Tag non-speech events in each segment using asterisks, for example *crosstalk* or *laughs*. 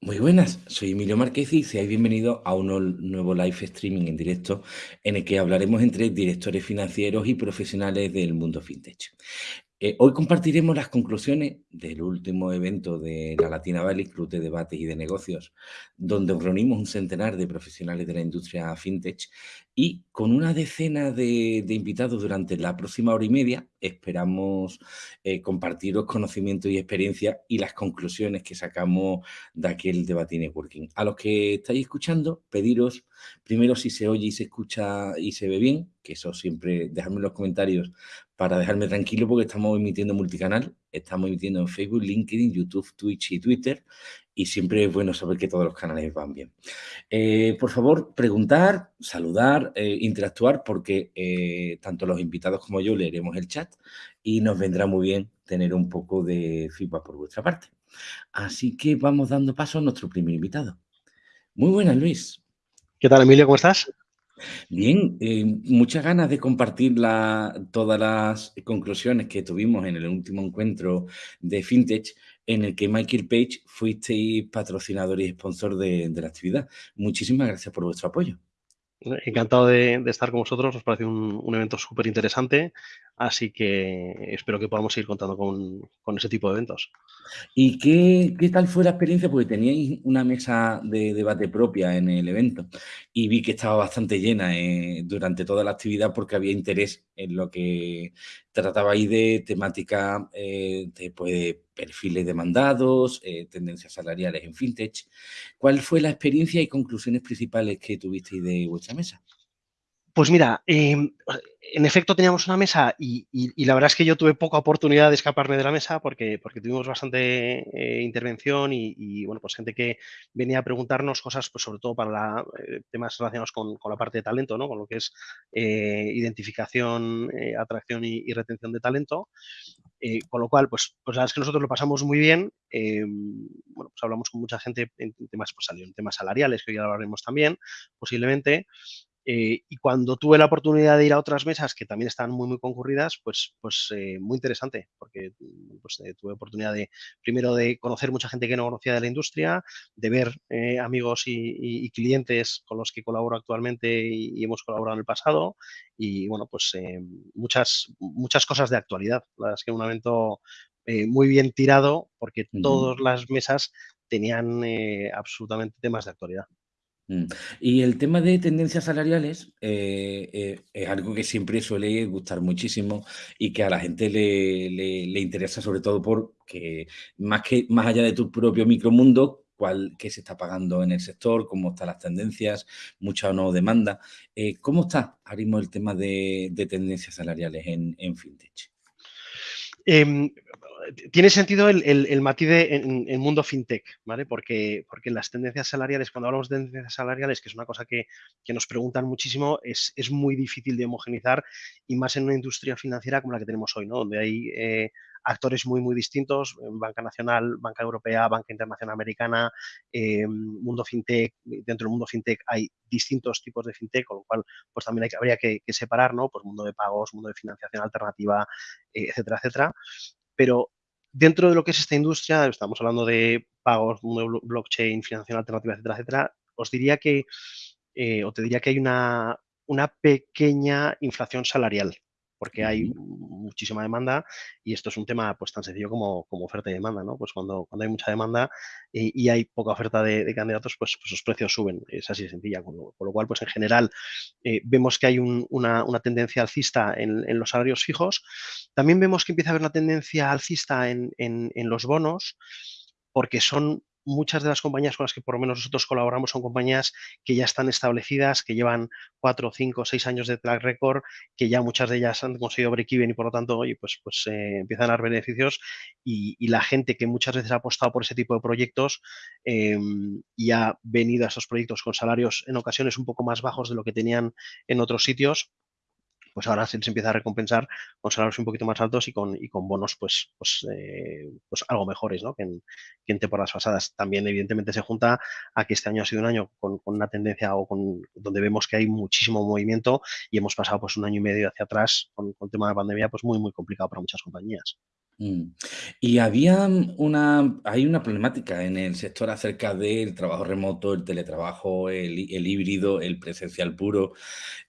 Muy buenas, soy Emilio Márquez y seáis bienvenidos a un nuevo live streaming en directo en el que hablaremos entre directores financieros y profesionales del mundo fintech. Eh, hoy compartiremos las conclusiones del último evento de la Latina Valley, Club de Debates y de Negocios, donde reunimos un centenar de profesionales de la industria fintech y con una decena de, invitados durante la próxima hora y media esperamos eh, compartiros conocimientos y experiencia y las conclusiones que sacamos de aquel debate networking. A los que estáis escuchando, pediros primero si se oye y se escucha y se ve bien, que eso siempre dejadme en los comentarios para dejarme tranquilo porque estamos emitiendo multicanal, estamos emitiendo en Facebook, LinkedIn, YouTube, Twitch y Twitter y siempre es bueno saber que todos los canales van bien. Eh, por favor, preguntar, saludar, eh, interactuar porque eh, tanto los invitados como yo leeremos el chat y nos vendrá muy bien tener un poco de feedback por vuestra parte. Así que vamos dando paso a nuestro primer invitado. Muy buenas, Luis. ¿Qué tal, Emilio? ¿Cómo estás? Bien, eh, muchas ganas de compartir la- todas las conclusiones que tuvimos en el último encuentro de FinTech, en el que Michael Page fuisteis patrocinador y sponsor de, la actividad. Muchísimas gracias por vuestro apoyo. Encantado de, estar con vosotros. Nos parece un evento súper interesante, así que espero que podamos seguir contando con, con ese tipo de eventos. ¿Y qué, qué tal fue la experiencia? Porque teníais una mesa de debate propia en el evento y vi que estaba bastante llena eh, durante toda la actividad porque había interés en lo que tratabais de temática eh, de pues, perfiles demandados, eh, tendencias salariales en fintech. ¿Cuál fue la experiencia y conclusiones principales que tuvisteis de vuestra mesa? Pues mira, eh, en efecto teníamos una mesa y, la verdad es que yo tuve poca oportunidad de escaparme de la mesa porque, tuvimos bastante eh, intervención y, bueno, pues gente que venía a preguntarnos cosas, pues sobre todo para la, eh, temas relacionados con, la parte de talento, ¿no? Con lo que es eh, identificación, atracción y, retención de talento. Con lo cual, pues, pues la verdad es que nosotros lo pasamos muy bien. Eh, bueno, pues hablamos con mucha gente en temas, pues salieron temas salariales, que hoy hablaremos también, posiblemente. Eh, y cuando tuve la oportunidad de ir a otras mesas que también estaban muy, muy concurridas, pues, pues eh, muy interesante, porque pues, eh, tuve oportunidad de, primero, de conocer mucha gente que no conocía de la industria, de ver amigos y, y, y, clientes con los que colaboro actualmente y, y, hemos colaborado en el pasado, y bueno, pues muchas, muchas cosas de actualidad. La verdad es que un evento muy bien tirado, porque uh -huh. todas las mesas tenían absolutamente temas de actualidad. Mm. Y el tema de tendencias salariales eh, eh, es algo que siempre suele gustar muchísimo y que a la gente le, le, interesa sobre todo porque más, que, más allá de tu propio micromundo, cuál, qué se está pagando en el sector, cómo están las tendencias, mucha o no demanda. Eh, ¿Cómo está ahora mismo el tema de, de tendencias salariales en, en FinTech? Eh, tiene sentido el, el, el matiz de, en el mundo fintech, ¿vale? Porque, porque las tendencias salariales, cuando hablamos de tendencias salariales, que es una cosa que, nos preguntan muchísimo, es, muy difícil de homogenizar y más en una industria financiera como la que tenemos hoy, ¿no? Donde hay eh, actores muy, muy distintos, banca nacional, banca europea, banca internacional americana, eh, mundo fintech, dentro del mundo fintech hay distintos tipos de fintech, con lo cual pues también habría que, que, separar, ¿no? Pues mundo de pagos, mundo de financiación alternativa, eh, etcétera, etcétera. Pero dentro de lo que es esta industria, estamos hablando de pagos, blockchain, financiación alternativa, etcétera, etcétera, os diría que, eh, o te diría que hay una, una pequeña inflación salarial, porque hay muchísima demanda y esto es un tema pues tan sencillo como, como oferta y demanda, ¿no? Pues cuando, cuando hay mucha demanda y, y hay poca oferta de, de candidatos, pues, pues, los precios suben, es así de sencilla, con lo, con lo cual, pues en general eh, vemos que hay un, una, una, tendencia alcista en, en, los salarios fijos, también vemos que empieza a haber una tendencia alcista en, en, en los bonos, porque son muchas de las compañías con las que por lo menos nosotros colaboramos son compañías que ya están establecidas, que llevan cuatro, cinco, seis años de track record, que ya muchas de ellas han conseguido break-even y por lo tanto, oye, pues, pues eh, empiezan a dar beneficios y, la gente que muchas veces ha apostado por ese tipo de proyectos eh, y ha venido a esos proyectos con salarios en ocasiones un poco más bajos de lo que tenían en otros sitios, pues ahora se, se, empieza a recompensar con salarios un poquito más altos y con, y con bonos pues, pues, eh, pues algo mejores ¿no? que, en, que, en, temporadas pasadas. También evidentemente se junta a que este año ha sido un año con, con, una tendencia o con donde vemos que hay muchísimo movimiento y hemos pasado pues un año y medio hacia atrás con, con el tema de pandemia pues muy muy complicado para muchas compañías. Mm. Y había una hay una problemática en el sector acerca del trabajo remoto, el teletrabajo, el el híbrido, el presencial puro,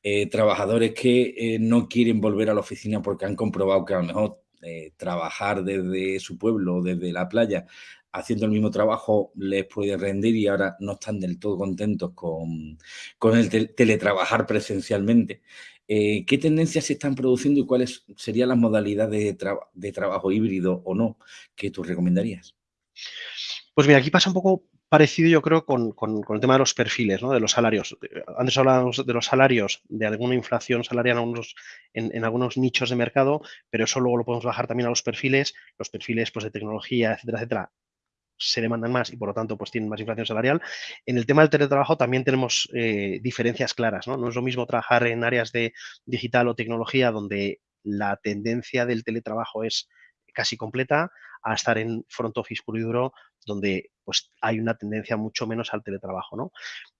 eh, trabajadores que, eh, no quieren volver a la oficina porque han comprobado que a lo mejor, eh, trabajar desde su pueblo, desde la playa, haciendo el mismo trabajo les puede rendir y ahora no están del todo contentos con con el tel teletrabajar presencialmente. Eh, ¿qué tendencias se están produciendo y cuáles serían las modalidades de traba de trabajo híbrido o no que tú recomendarías? Pues mira, aquí pasa un poco parecido, yo creo, con el tema de los perfiles, ¿no? De los salarios. Eh, antes hablábamos de los salarios, de alguna inflación salarial en algunos en algunos nichos de mercado, pero eso luego lo podemos bajar también a los perfiles. Los perfiles, pues, de tecnología, etcétera, etcétera, se demandan más y, por lo tanto, pues, tienen más inflación salarial. En el tema del teletrabajo también tenemos, eh, diferencias claras, ¿no? No es lo mismo trabajar en áreas de digital o tecnología, donde la tendencia del teletrabajo es casi completa, a estar en front office puro y duro, donde, pues, hay una tendencia mucho menos al teletrabajo, ¿no?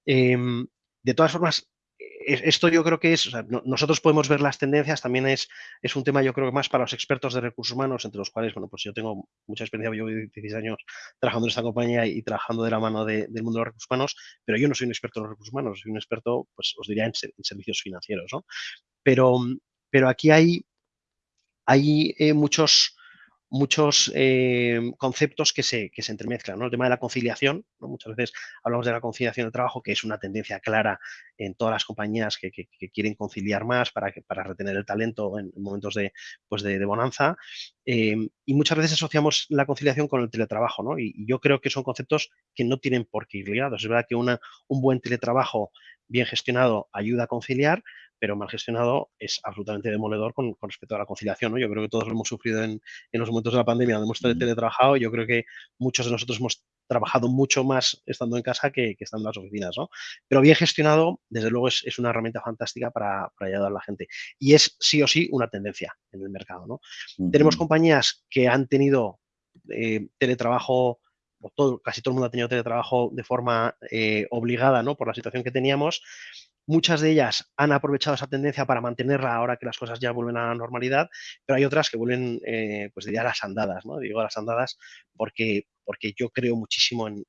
Em, de todas formas, esto yo creo que es, o sea, no nosotros podemos ver las tendencias, también es es un tema, yo creo, más para los expertos de recursos humanos, entre los cuales, bueno, pues yo tengo mucha experiencia, llevo 16 años trabajando en esta compañía y trabajando de la mano de del mundo de los recursos humanos, pero yo no soy un experto en los recursos humanos, soy un experto, pues, os diría en servicios financieros, ¿no? Pero pero aquí hay hay, eh, muchos muchos, em, conceptos que se que se entremezclan, ¿no? El tema de la conciliación. Muchas veces hablamos de la conciliación de trabajo, que es una tendencia clara en todas las compañías que que quieren conciliar más para para retener el talento en momentos de, pues, de bonanza. Em, y muchas veces asociamos la conciliación con el teletrabajo, ¿no? Y y yo creo que son conceptos que no tienen por qué ir ligados. Es verdad que una un buen teletrabajo bien gestionado ayuda a conciliar, pero mal gestionado es absolutamente demoledor con con respecto a la conciliación, ¿no? Yo creo que todos lo hemos sufrido en en los momentos de la pandemia, donde hemos tele teletrabajado, yo creo que muchos de nosotros hemos trabajado mucho más estando en casa que que estando en las oficinas, ¿no? Pero bien gestionado, desde luego, es es una herramienta fantástica para para ayudar a la gente. Y es, sí o sí, una tendencia en el mercado, ¿no? Tenemos compañías que han tenido, eh, teletrabajo, todo casi todo el mundo ha tenido teletrabajo de forma, eh, obligada, ¿no? Por la situación que teníamos. Muchas de ellas han aprovechado esa tendencia para mantenerla ahora que las cosas ya vuelven a la normalidad, pero hay otras que vuelven, eh, pues diría a las andadas, ¿no? Digo a las andadas porque porque yo creo muchísimo en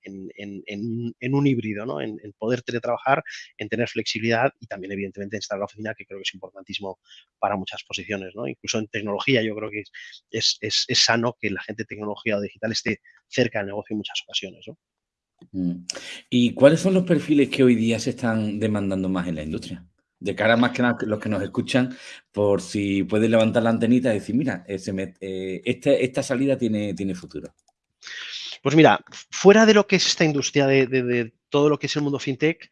en un híbrido, ¿no? En poder teletrabajar, en tener flexibilidad y también, evidentemente, en estar en la oficina, que creo que es importantísimo para muchas posiciones, ¿no? Incluso en tecnología, yo creo que es es es sano que la gente de tecnología o digital esté cerca del negocio en muchas ocasiones. Mm. ¿Y cuáles son los perfiles que hoy día se están demandando más en la industria? De cara más que nada los que nos escuchan, por si pueden levantar la antenita y decir: "Mira, este esta salida tiene tiene futuro". Pues mira, fuera de lo que es esta industria de de todo lo que es el mundo fintech,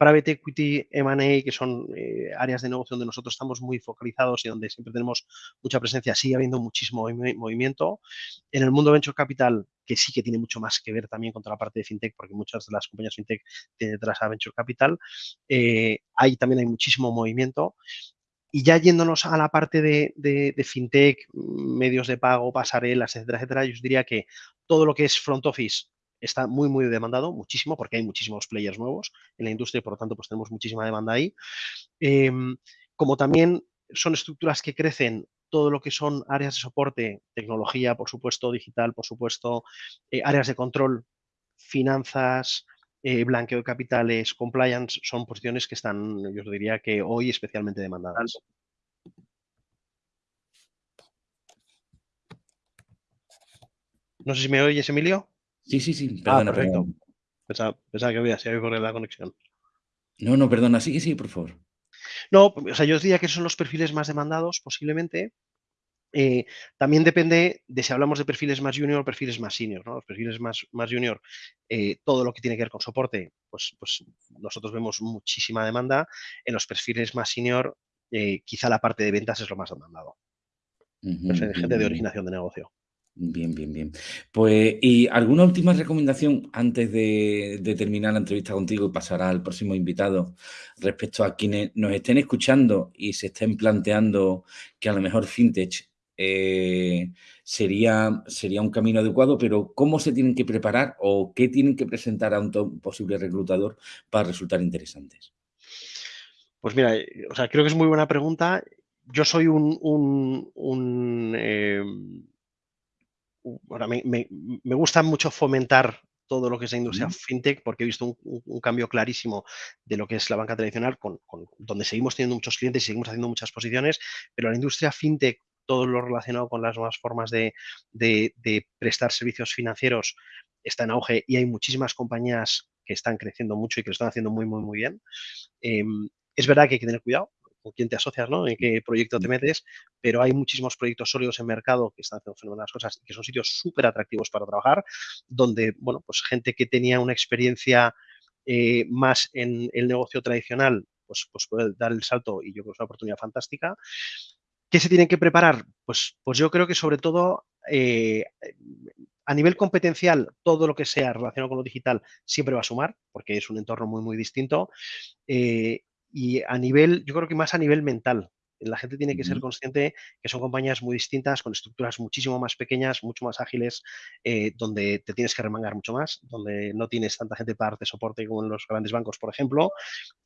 private equity, M&A, que son, eh, áreas de negocio donde nosotros estamos muy focalizados y donde siempre tenemos mucha presencia, sigue habiendo muchísimo movi movimiento. En el mundo venture capital, que sí que tiene mucho más que ver también con toda la parte de fintech, porque muchas de las compañías fintech tienen detrás a venture capital, eh, ahí también hay muchísimo movimiento. Y ya yéndonos a la parte de fintech, medios de pago, pasarelas, etcétera, etcétera, yo diría que todo lo que es front office está muy, muy demandado, muchísimo, porque hay muchísimos players nuevos en la industria y, por lo tanto, pues tenemos muchísima demanda ahí. Em, como también son estructuras que crecen, todo lo que son áreas de soporte, tecnología, por supuesto, digital, por supuesto, eh, áreas de control, finanzas, eh, blanqueo de capitales, compliance, son posiciones que están, yo os diría que hoy especialmente demandadas. No sé si me oyes, Emilio. Sí, sí, sí, Ah, perdona, perfecto. perdona. Pensaba pensaba que había se había la conexión. No, no, perdona, sigue, sigue, por favor. No, o sea, yo os diría que son los perfiles más demandados, posiblemente. Eh, también depende de si hablamos de perfiles más junior o perfiles más senior, ¿no? Los perfiles más más junior, eh, todo lo que tiene que ver con soporte, pues pues nosotros vemos muchísima demanda. En los perfiles más senior, eh, quizá la parte de ventas es lo más demandado. De bien, gente de originación de negocio. Bien, bien, bien. Pues, ¿y alguna última recomendación antes de terminar la entrevista contigo y pasar al próximo invitado, respecto a quienes nos estén escuchando y se estén planteando que a lo mejor Fintech, eh, sería sería un camino adecuado, pero cómo se tienen que preparar o qué tienen que presentar a un posible reclutador para resultar interesantes? Pues mira, eh, o sea, creo que es muy buena pregunta. Yo soy un un em ahora me, me, gusta mucho fomentar todo lo que es la industria fintech, porque he visto un, cambio clarísimo de lo que es la banca tradicional, con, donde seguimos teniendo muchos clientes y seguimos haciendo muchas posiciones, pero la industria fintech, todo lo relacionado con las nuevas formas de, prestar servicios financieros está en auge y hay muchísimas compañías que están creciendo mucho y que lo están haciendo muy, muy, muy bien. Em, es verdad que hay que tener cuidado, con quién te asocias, ¿no? En qué proyecto te metes, pero hay muchísimos proyectos sólidos en mercado que están haciendo fenomenales cosas y que son sitios súper atractivos para trabajar, donde, bueno, pues gente que tenía una experiencia eh, más en el negocio tradicional, pues, pues puede dar el salto y yo creo que es una oportunidad fantástica. ¿Qué se tienen que preparar? Pues, pues yo creo que sobre todo eh, a nivel competencial, todo lo que sea relacionado con lo digital siempre va a sumar, porque es un entorno muy, muy distinto. Eh, y a nivel, yo creo que más a nivel mental, la gente tiene que ser consciente que son compañías muy distintas, con estructuras muchísimo más pequeñas, mucho más ágiles, eh, donde te tienes que remangar mucho más, donde no tienes tanta gente para darte soporte como en los grandes bancos, por ejemplo.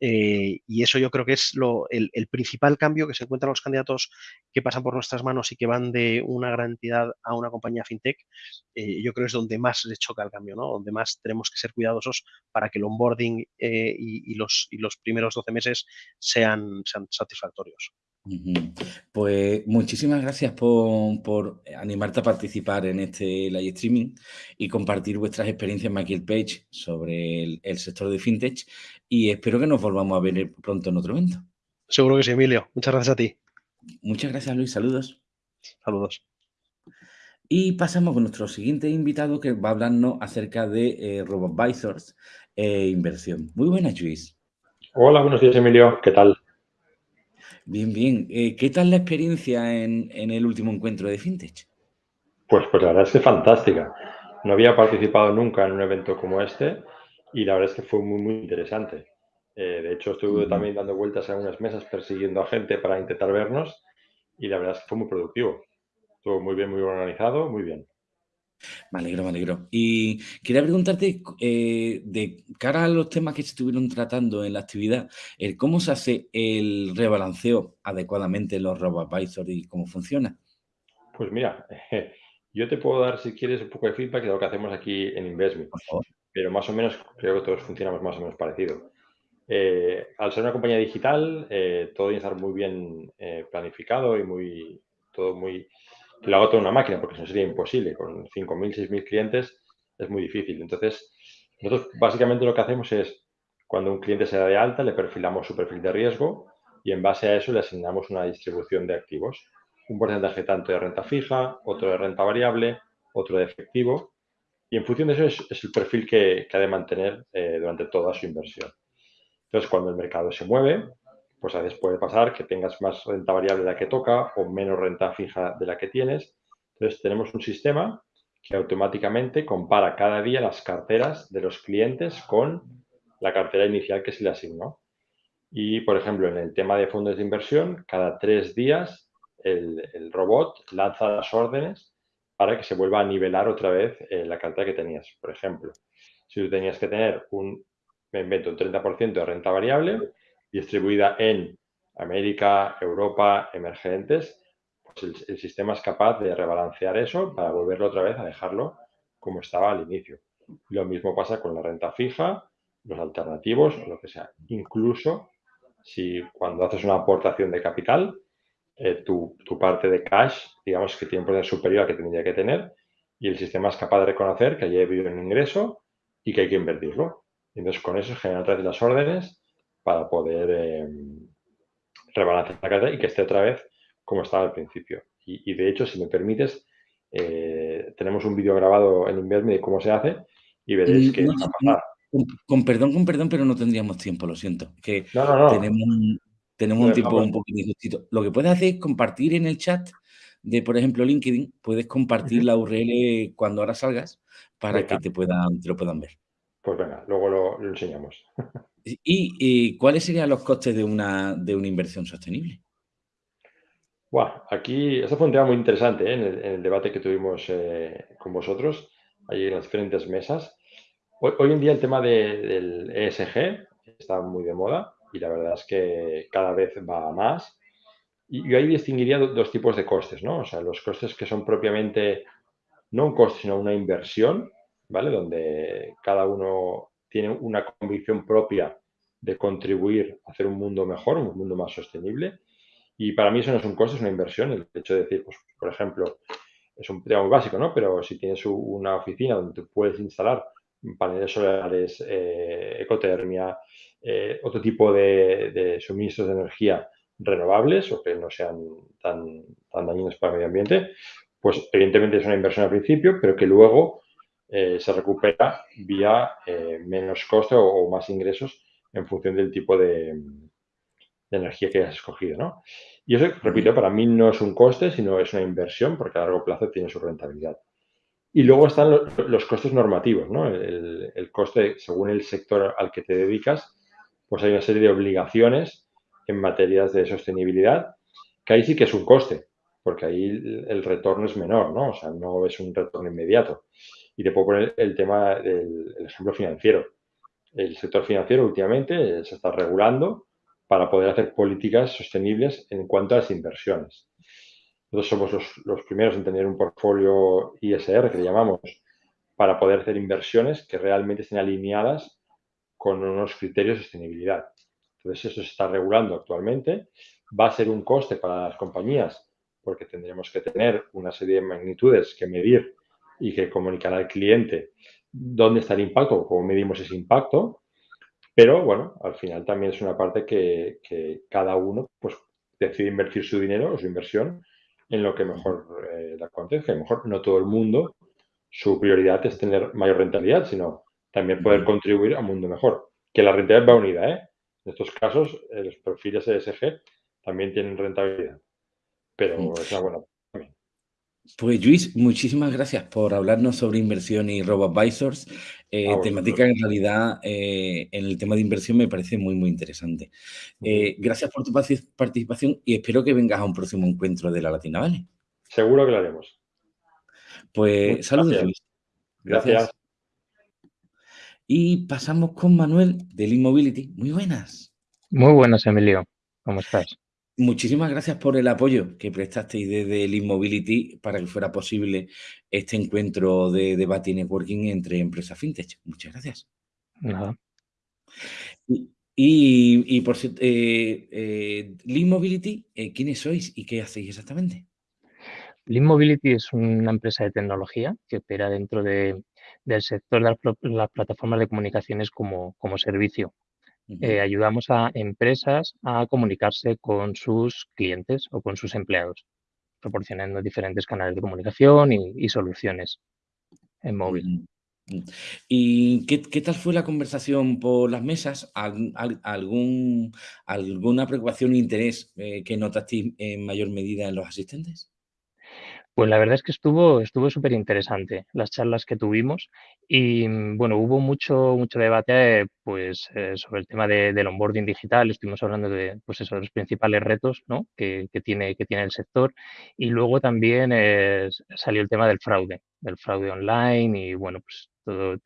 Eh, y eso yo creo que es lo, el, principal cambio que se encuentran los candidatos que pasan por nuestras manos y que van de una gran entidad a una compañía fintech. Eh, yo creo que es donde más les choca el cambio, ¿no? donde más tenemos que ser cuidadosos para que el onboarding y, los, y los primeros 12 meses sean, sean satisfactorios. Pues muchísimas gracias por, animarte a participar en este live streaming y compartir vuestras experiencias en Page sobre el, sector de fintech y espero que nos volvamos a ver pronto en otro evento. Seguro que sí, Emilio. Muchas gracias a ti. Muchas gracias, Luis. Saludos. Saludos. Y pasamos con nuestro siguiente invitado que va a hablarnos acerca de eh, e inversión. Muy buenas, Luis. Hola, buenos días, Emilio. ¿Qué tal? Bien, bien. Eh, ¿Qué tal la experiencia en, el último encuentro de FinTech? Pues, pues la verdad es que fantástica. No había participado nunca en un evento como este y la verdad es que fue muy, muy interesante. Eh, de hecho, estuve también dando vueltas a unas mesas persiguiendo a gente para intentar vernos y la verdad es que fue muy productivo. Estuvo muy bien, muy organizado, muy bien. Me alegro, me alegro. Y quería preguntarte, eh, de cara a los temas que se estuvieron tratando en la actividad, ¿cómo se hace el rebalanceo adecuadamente en los RoboAdvisor y cómo funciona? Pues mira, *laughs* yo te puedo dar, si quieres, un poco de feedback de lo que hacemos aquí en Investme. Pero más o menos creo que todos funcionamos más o menos parecido. Eh, al ser una compañía digital, eh, todo tiene que estar muy bien planificado y muy, todo muy lo hago toda una máquina, porque eso sería imposible. Con 5.000, 6.000 clientes es muy difícil. Entonces, nosotros básicamente lo que hacemos es, cuando un cliente se da de alta, le perfilamos su perfil de riesgo y en base a eso le asignamos una distribución de activos. Un porcentaje tanto de renta fija, otro de renta variable, otro de efectivo. Y en función de eso es, el perfil que, ha de mantener eh, durante toda su inversión. Entonces, cuando el mercado se mueve, pues a veces puede pasar que tengas más renta variable de la que toca o menos renta fija de la que tienes. Entonces tenemos un sistema que automáticamente compara cada día las carteras de los clientes con la cartera inicial que se le asignó. Y, por ejemplo, en el tema de fondos de inversión, cada tres días el, robot lanza las órdenes para que se vuelva a nivelar otra vez eh, la cartera que tenías. Por ejemplo, si tú tenías que tener un, me invento, un 30% de renta variable, distribuida en América, Europa, emergentes, pues el, sistema es capaz de rebalancear eso para volverlo otra vez a dejarlo como estaba al inicio. Lo mismo pasa con la renta fija, los alternativos lo que sea. Incluso si cuando haces una aportación de capital, eh, tu, parte de cash, digamos que tiene un poder superior al que tendría que tener, y el sistema es capaz de reconocer que haya habido un ingreso y que hay que invertirlo. Entonces, con eso genera otra vez las órdenes para poder eh, rebalancear la cartera y que esté otra vez como estaba al principio. Y, de hecho, si me permites, eh, tenemos un vídeo grabado en Inverme de cómo se hace y veréis que Con, perdón, con perdón, pero no tendríamos tiempo, lo siento. Que tenemos, tenemos un tiempo un poquito justito. Lo que puedes hacer es compartir en el chat de, por ejemplo, LinkedIn, puedes compartir la URL cuando ahora salgas para que te, puedan, te lo puedan ver. Pues venga, luego lo, enseñamos. *laughs* ¿Y, cuáles serían los costes de una, de una inversión sostenible? Bueno, aquí, esto fue un tema muy interesante ¿eh? en, el, debate que tuvimos eh, con vosotros, ahí en las diferentes mesas. Hoy, en día el tema del ESG está muy de moda y la verdad es que cada vez va más. Y yo ahí distinguiría dos tipos de costes, ¿no? O sea, los costes que son propiamente no un coste, sino una inversión, ¿vale? Donde cada uno tiene una convicción propia de contribuir a hacer un mundo mejor, un mundo más sostenible. Y para mí eso no es un coste, es una inversión. El hecho de decir, pues, por ejemplo, es un tema muy básico, ¿no? Pero si tienes una oficina donde tú puedes instalar paneles solares, eh, ecotermia, eh, otro tipo de, suministros de energía renovables o que no sean tan, tan dañinos para el medio ambiente, pues evidentemente es una inversión al principio, pero que luego eh, se recupera vía menos coste o, más ingresos en función del tipo de, de energía que hayas escogido, ¿no? Y eso, repito, para mí no es un coste, sino es una inversión porque a largo plazo tiene su rentabilidad. Y luego están los, costes normativos, ¿no? El, coste, según el sector al que te dedicas, pues hay una serie de obligaciones en materias de sostenibilidad, que ahí sí que es un coste, porque ahí el, retorno es menor, ¿no? O sea, no es un retorno inmediato. Y te puedo poner el tema del ejemplo financiero. El sector financiero últimamente se está regulando para poder hacer políticas sostenibles en cuanto a las inversiones. Nosotros somos los, primeros en tener un portfolio ISR, que le llamamos, para poder hacer inversiones que realmente estén alineadas con unos criterios de sostenibilidad. Entonces, eso se está regulando actualmente. Va a ser un coste para las compañías porque tendremos que tener una serie de magnitudes que medir y que comunicar al cliente dónde está el impacto cómo medimos ese impacto. Pero bueno, al final también es una parte que, cada uno pues, decide invertir su dinero o su inversión en lo que mejor eh, le acontezca. A lo mejor no todo el mundo, su prioridad es tener mayor rentabilidad, sino también poder contribuir a un mundo mejor. Que la rentabilidad va unida, ¿eh? En estos casos, eh, los perfiles ESG también tienen rentabilidad, pero es una buena pues Luis, muchísimas gracias por hablarnos sobre inversión y RoboAdvisors. Eh, temática en realidad eh, en el tema de inversión me parece muy, muy interesante. Eh, gracias por tu participación y espero que vengas a un próximo encuentro de la Latina Vale. Seguro que lo haremos. Pues saludos, Luis. Gracias. Y pasamos con Manuel del Immobility. Muy buenas. Muy buenas, Emilio. ¿Cómo estás? Muchísimas gracias por el apoyo que prestasteis desde el Immobility para que fuera posible este encuentro de debate y networking entre empresas fintech. Muchas gracias. Nada. Y, por cierto, eh, eh Mobility, eh, ¿quiénes sois y qué hacéis exactamente? Lean Mobility es una empresa de tecnología que opera dentro del sector de las, plataformas de comunicaciones como servicio. Eh, ayudamos a empresas a comunicarse con sus clientes o con sus empleados, proporcionando diferentes canales de comunicación y, soluciones en móvil. ¿Y qué, tal fue la conversación por las mesas? ¿Algún, ¿Alguna preocupación e interés eh, que notaste en mayor medida en los asistentes? Pues la verdad es que estuvo, estuvo súper interesante las charlas que tuvimos y mm, bueno, hubo mucho, mucho debate pues, eh, sobre el tema de, del onboarding digital, estuvimos hablando de pues eso, los principales retos ¿no? que, que, tiene, que tiene el sector y luego también eh, salió el tema del fraude, del fraude online y bueno, pues todo,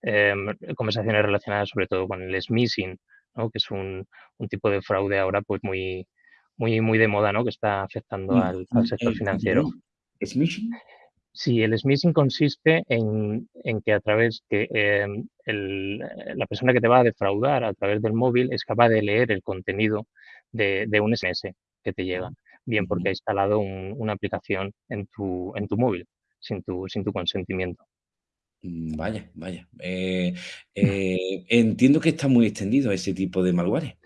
em, conversaciones relacionadas sobre todo con el smishing, ¿no? que es un, un tipo de fraude ahora pues muy, muy, muy de moda, ¿no? que está afectando al, al sector financiero. ¿Smishing? Sí, el smishing consiste en, que a través que em, la persona que te va a defraudar a través del móvil es capaz de leer el contenido de, un SMS que te llega, bien porque ha instalado una aplicación en tu, en tu móvil sin tu, sin tu consentimiento. Mm, vaya, vaya. Eh, eh, entiendo que está muy extendido ese tipo de malware.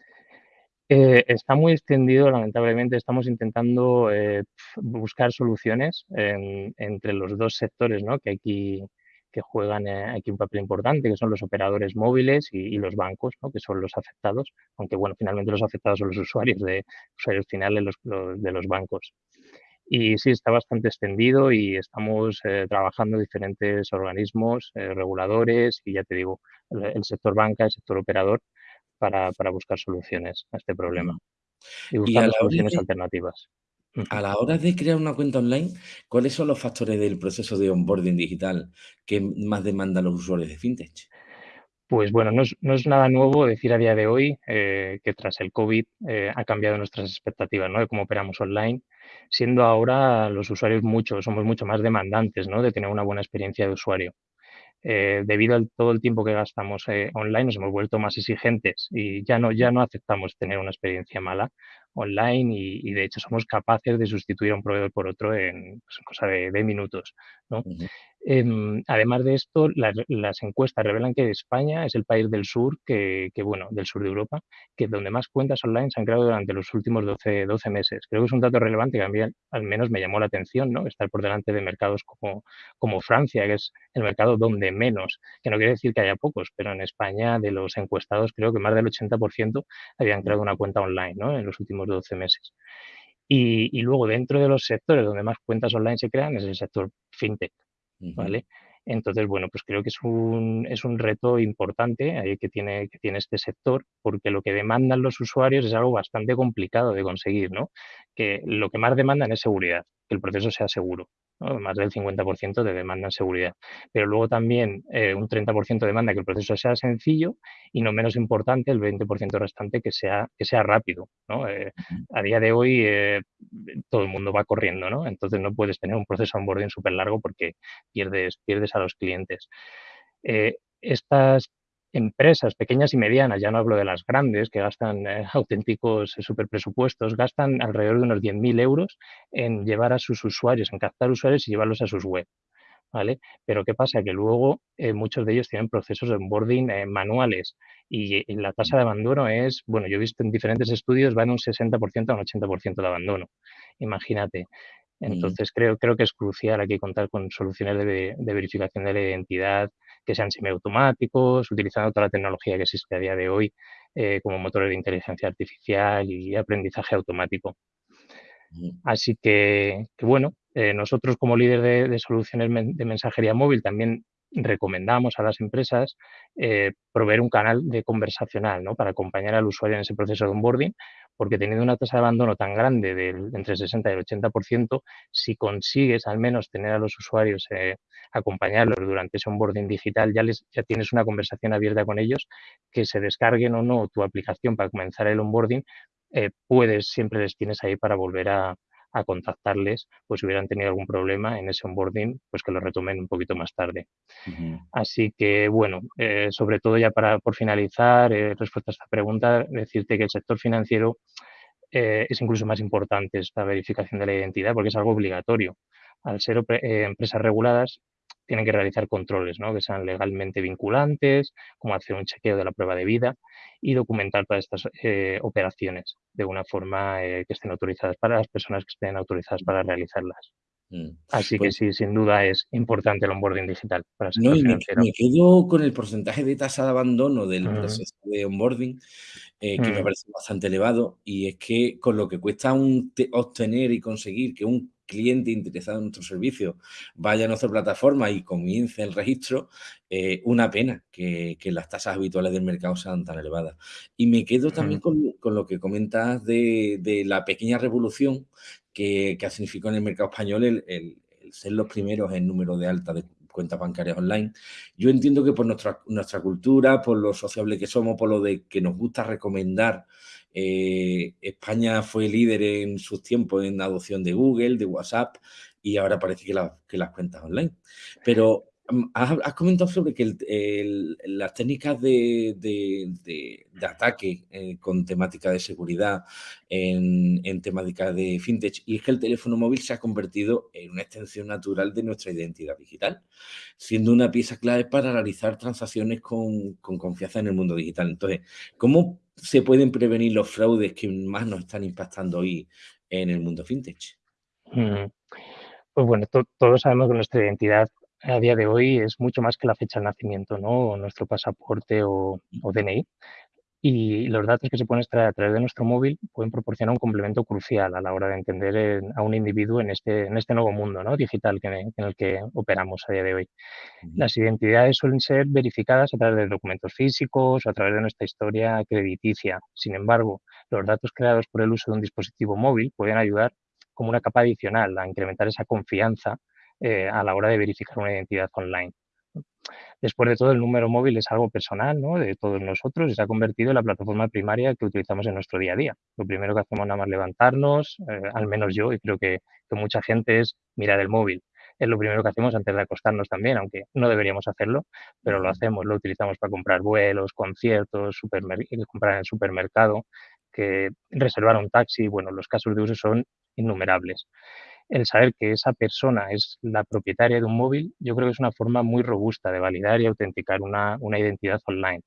Eh, está muy extendido, lamentablemente. Estamos intentando eh, buscar soluciones entre los dos sectores ¿no? que aquí que juegan eh, aquí un papel importante, que son los operadores móviles y, los bancos, ¿no? que son los afectados, aunque bueno, finalmente los afectados son los usuarios de usuarios finales de los bancos. Y sí, está bastante extendido y estamos trabajando diferentes organismos, reguladores y ya te digo, el sector banca, el sector operador, para, para buscar soluciones a este problema y buscar soluciones alternativas. A la hora de crear una cuenta online, ¿cuáles son los factores del proceso de onboarding digital que más demandan los usuarios de FinTech? Pues bueno, no es, nada nuevo decir a día de hoy eh, que tras el COVID eh, ha cambiado nuestras expectativas ¿no? de cómo operamos online, siendo ahora los usuarios mucho, somos mucho más demandantes ¿no? de tener una buena experiencia de usuario. Eh, debido a todo el tiempo que gastamos online, nos hemos vuelto más exigentes y ya no, ya no aceptamos tener una experiencia mala online y, de hecho somos capaces de sustituir a un proveedor por otro en, pues, cosa de, minutos. ¿no? Em, además de esto, las, encuestas revelan que España es el país del sur, que, bueno, del sur de Europa, que donde más cuentas online se han creado durante los últimos 12, 12 meses. Creo que es un dato relevante que a mí al menos me llamó la atención, ¿no? Estar por delante de mercados como, como Francia, que es el mercado donde menos, que no quiere decir que haya pocos, pero en España de los encuestados creo que más del 80% habían creado una cuenta online, ¿no? En los últimos 12 meses. Y, y luego dentro de los sectores donde más cuentas online se crean es el sector fintech. ¿Vale? Entonces, bueno, pues creo que es un, es un reto importante que tiene, que tiene este sector, porque lo que demandan los usuarios es algo bastante complicado de conseguir, ¿no? Que lo que más demandan es seguridad, que el proceso sea seguro más del 50% de demanda en seguridad. Pero luego también eh, un 30% demanda que el proceso sea sencillo y no menos importante el 20% restante que sea, que sea rápido. Eh, a día de hoy eh, todo el mundo va corriendo, ¿no? entonces no puedes tener un proceso onboarding súper largo porque pierdes, pierdes a los clientes. estas empresas pequeñas y medianas, ya no hablo de las grandes que gastan eh, *laughs* auténticos eh, superpresupuestos, gastan alrededor de unos 10.000 euros en llevar a sus usuarios, en captar usuarios y llevarlos a sus web. ¿Vale? Pero ¿qué pasa? Que luego eh, muchos de ellos tienen procesos de onboarding manuales y, la tasa de abandono es, bueno, yo he visto en diferentes estudios, va de un 60% a un 80% de abandono. Imagínate. Entonces creo, creo que es crucial aquí contar con soluciones de, de verificación de la identidad, que sean semiautomáticos, utilizando toda la tecnología que existe a día de hoy, eh, como motores de inteligencia artificial y aprendizaje automático. Así que, bueno, eh, nosotros como líder de, soluciones de mensajería móvil también recomendamos a las empresas eh, proveer un canal de conversacional ¿no? para acompañar al usuario en ese proceso de onboarding, porque teniendo una tasa de abandono tan grande del entre el 60 y el 80%, si consigues al menos tener a los usuarios, eh, acompañarlos durante ese onboarding digital, ya, les, ya tienes una conversación abierta con ellos, que se descarguen o no tu aplicación para comenzar el onboarding, eh, puedes, siempre les tienes ahí para volver a, a contactarles, pues si hubieran tenido algún problema en ese onboarding, pues que lo retomen un poquito más tarde. Así que, bueno, eh, sobre todo ya para por finalizar, eh, respuesta a esta pregunta, decirte que el sector financiero eh, es incluso más importante esta verificación de la identidad porque es algo obligatorio. Al ser empresas reguladas, tienen que realizar controles ¿no? que sean legalmente vinculantes, como hacer un chequeo de la prueba de vida y documentar todas estas eh, operaciones de una forma eh, que estén autorizadas para las personas que estén autorizadas para realizarlas. Mm. Así que pues sí, sin duda es importante el onboarding digital para no, me, quedo con el porcentaje de tasa de abandono del proceso de onboarding, eh, que me parece bastante elevado, y es que con lo que cuesta obtener y conseguir que un cliente interesado en nuestro servicio vaya a nuestra plataforma y comience el registro, eh, una pena que, las tasas habituales del mercado sean tan elevadas. Y me quedo también con, lo que comentas de, la pequeña revolución que, ha significado en el mercado español el, ser los primeros en número de alta de cuentas bancarias online. Yo entiendo que por nuestra, nuestra cultura, por lo sociable que somos, por lo de que nos gusta recomendar eh, España fue líder en sus tiempos en adopción de Google, de WhatsApp, y ahora parece que, que las cuentas online. Pero mm, has, comentado sobre que las técnicas de, ataque eh, con temática de seguridad en, en, temática de fintech y es que el teléfono móvil se ha convertido en una extensión natural de nuestra identidad digital, siendo una pieza clave para realizar transacciones con, con confianza en el mundo digital. Entonces, ¿cómo se pueden prevenir los fraudes que más nos están impactando hoy en el mundo fintech? Mm. Pues bueno, todos sabemos que nuestra identidad a día de hoy es mucho más que la fecha de nacimiento, ¿no? O nuestro pasaporte o, o DNI y los datos que se pueden extraer a través de nuestro móvil pueden proporcionar un complemento crucial a la hora de entender a un individuo en este, en este nuevo mundo ¿no? digital que, en el que operamos a día de hoy. Las identidades suelen ser verificadas a través de documentos físicos o a través de nuestra historia crediticia. Sin embargo, los datos creados por el uso de un dispositivo móvil pueden ayudar como una capa adicional a incrementar esa confianza eh, a la hora de verificar una identidad online. Después de todo, el número móvil es algo personal, ¿no? De todos nosotros y se ha convertido en la plataforma primaria que utilizamos en nuestro día a día. Lo primero que hacemos nada más levantarnos, eh, al menos yo, y creo que, que mucha gente, es mirar el móvil es lo primero que hacemos antes de acostarnos también, aunque no deberíamos hacerlo, pero lo hacemos, lo utilizamos para comprar vuelos, conciertos, comprar en el supermercado, que reservar un taxi, bueno, los casos de uso son innumerables. El saber que esa persona es la propietaria de un móvil, yo creo que es una forma muy robusta de validar y autenticar una, una identidad online.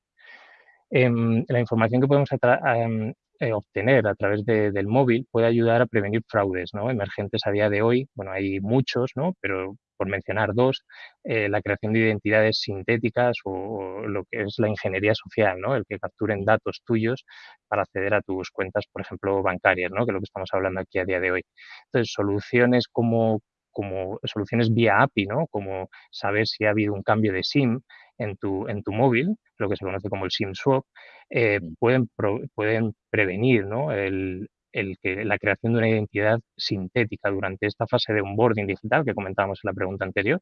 Em, la información que podemos em, eh, obtener a través del móvil puede ayudar a prevenir fraudes ¿no? emergentes a día de hoy. Bueno, hay muchos, ¿no? pero por mencionar dos, eh, la creación de identidades sintéticas o, lo que es la ingeniería social, ¿no? el que capturen datos tuyos para acceder a tus cuentas, por ejemplo, bancarias, ¿no? que es lo que estamos hablando aquí a día de hoy. Entonces, soluciones como como soluciones vía API, ¿no? Como saber si ha habido un cambio de SIM en tu, en tu móvil, lo que se conoce como el SIM swap, eh, pueden, pueden prevenir ¿no? el, el que la creación de una identidad sintética durante esta fase de onboarding digital que comentábamos en la pregunta anterior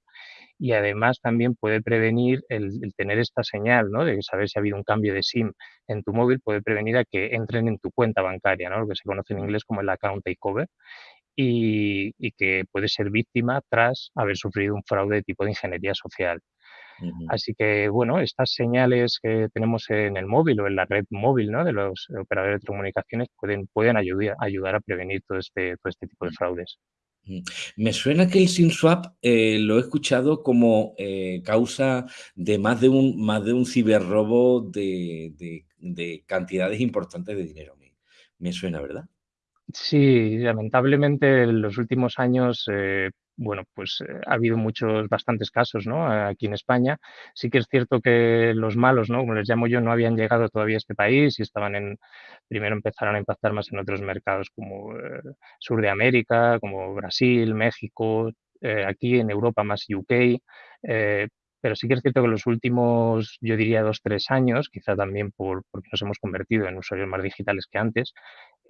y además también puede prevenir el, tener esta señal ¿no? de saber si ha habido un cambio de SIM en tu móvil puede prevenir a que entren en tu cuenta bancaria, ¿no? lo que se conoce en mm. inglés como el account takeover y, y que puede ser víctima tras haber sufrido un fraude de tipo de ingeniería social. Así que, bueno, estas señales que tenemos en el móvil o en la red móvil ¿no? de los operadores de comunicaciones pueden, pueden ayudar, ayudar a prevenir todo este, todo este tipo de mm. fraudes. Mm. Me suena que el SIM-swap eh, lo he escuchado como eh, causa de más de un, más de un ciberrobo de, de, cantidades importantes de dinero. Me, suena, ¿verdad? Sí, lamentablemente en los últimos años eh, bueno, pues eh, ha habido muchos, bastantes casos, ¿no? Aquí en España. Sí que es cierto que los malos, ¿no? Como les llamo yo, no habían llegado todavía a este país y estaban en, primero empezaron a impactar más en otros mercados como eh, Sur de América, como Brasil, México, eh, aquí en Europa más UK. pero sí que es cierto que los últimos, yo diría, dos, tres años, quizá también por, porque nos hemos convertido en usuarios más digitales que antes,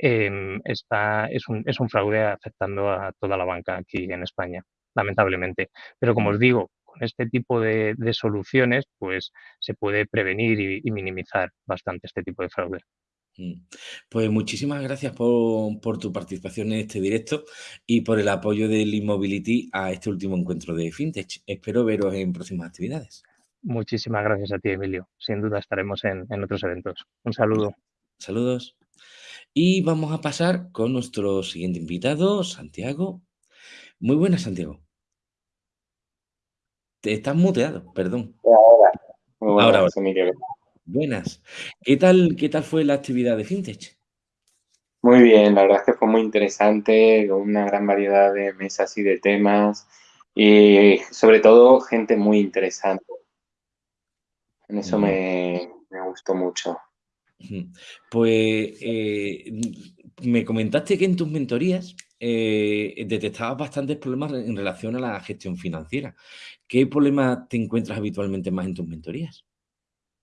Em, está, es, un, es un fraude afectando a toda la banca aquí en España, lamentablemente. Pero como os digo, con este tipo de, soluciones, pues se puede prevenir y, minimizar bastante este tipo de fraude. Mm. Pues muchísimas gracias por, por, tu participación en este directo y por el apoyo del Immobility a este último encuentro de FinTech. Espero veros en próximas actividades. Muchísimas gracias a ti, Emilio. Sin duda estaremos en, en otros eventos. Un saludo. Saludos. Y vamos a pasar con nuestro siguiente invitado, Santiago. Muy buenas, Santiago. Te estás muteado, perdón. Ahora. Muy buenas, Emilio. Buenas. ¿Qué tal, ¿Qué tal fue la actividad de FinTech? Muy bien, la verdad es que fue muy interesante, con una gran variedad de mesas y de temas y sobre todo gente muy interesante. En eso me, me gustó mucho. Pues eh, me comentaste que en tus mentorías eh, detectabas bastantes problemas en relación a la gestión financiera. ¿Qué problemas te encuentras habitualmente más en tus mentorías?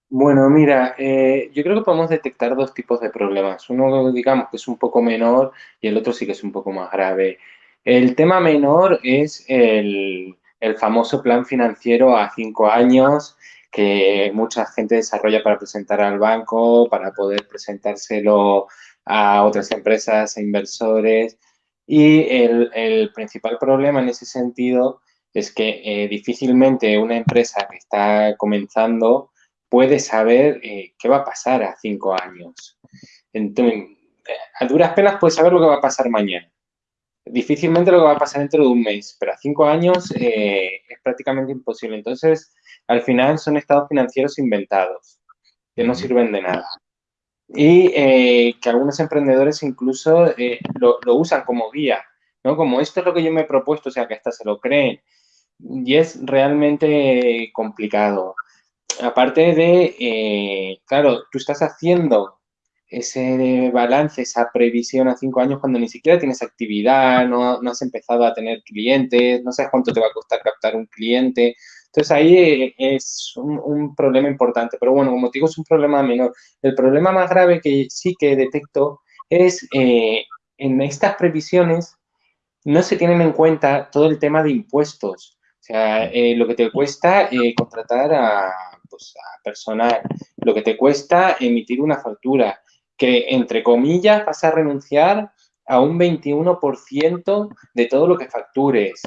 Bueno, mira, eh, yo creo que podemos detectar dos tipos de problemas. Uno, digamos, que es un poco menor y el otro sí que es un poco más grave. El tema menor es el, el famoso plan financiero a cinco años que mucha gente desarrolla para presentar al banco, para poder presentárselo a otras empresas e inversores. Y el, principal problema en ese sentido es que eh, difícilmente una empresa que está comenzando puede saber eh, qué va a pasar a cinco años. Entonces, a duras penas puede saber lo que va a pasar mañana. Difícilmente lo que va a pasar dentro de un mes, pero a cinco años eh, es prácticamente imposible. Entonces, al final son estados financieros inventados, que no sirven de nada. Y eh, que algunos emprendedores incluso eh, lo, usan como guía, ¿no? Como esto es lo que yo me he propuesto, o sea, que hasta se lo creen. Y es realmente complicado. Aparte de, claro, tú estás haciendo ese balance, esa previsión a cinco años cuando ni siquiera tienes actividad, no, no has empezado a tener clientes, no sabes cuánto te va a costar captar un cliente, entonces ahí eh, es un, problema importante, pero bueno, como te digo, es un problema menor. El problema más grave que sí que detecto es eh, en estas previsiones no se tienen en cuenta todo el tema de impuestos. O sea, eh, lo que te cuesta eh, contratar pues, a personal, lo que te cuesta emitir una factura, que entre comillas vas a renunciar a un 21% de todo lo que factures.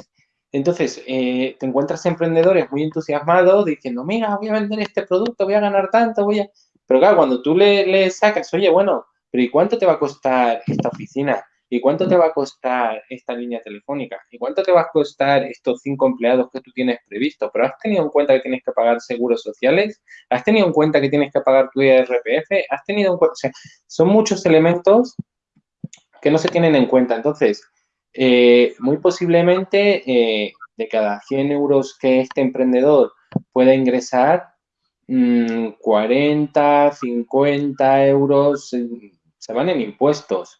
Entonces, eh, te encuentras emprendedores muy entusiasmados diciendo, mira, voy a vender este producto, voy a ganar tanto, voy a... Pero claro, cuando tú le, le sacas, oye, bueno, pero ¿y cuánto te va a costar esta oficina? ¿Y cuánto te va a costar esta línea telefónica? ¿Y cuánto te va a costar estos cinco empleados que tú tienes previsto? ¿Pero has tenido en cuenta que tienes que pagar seguros sociales? ¿Has tenido en cuenta que tienes que pagar tu IRPF? ¿Has tenido en cuenta? O sea, son muchos elementos que no se tienen en cuenta. Entonces, eh, muy posiblemente eh, de cada 100 euros que este emprendedor pueda ingresar, 40, mm, 50 euros se van en impuestos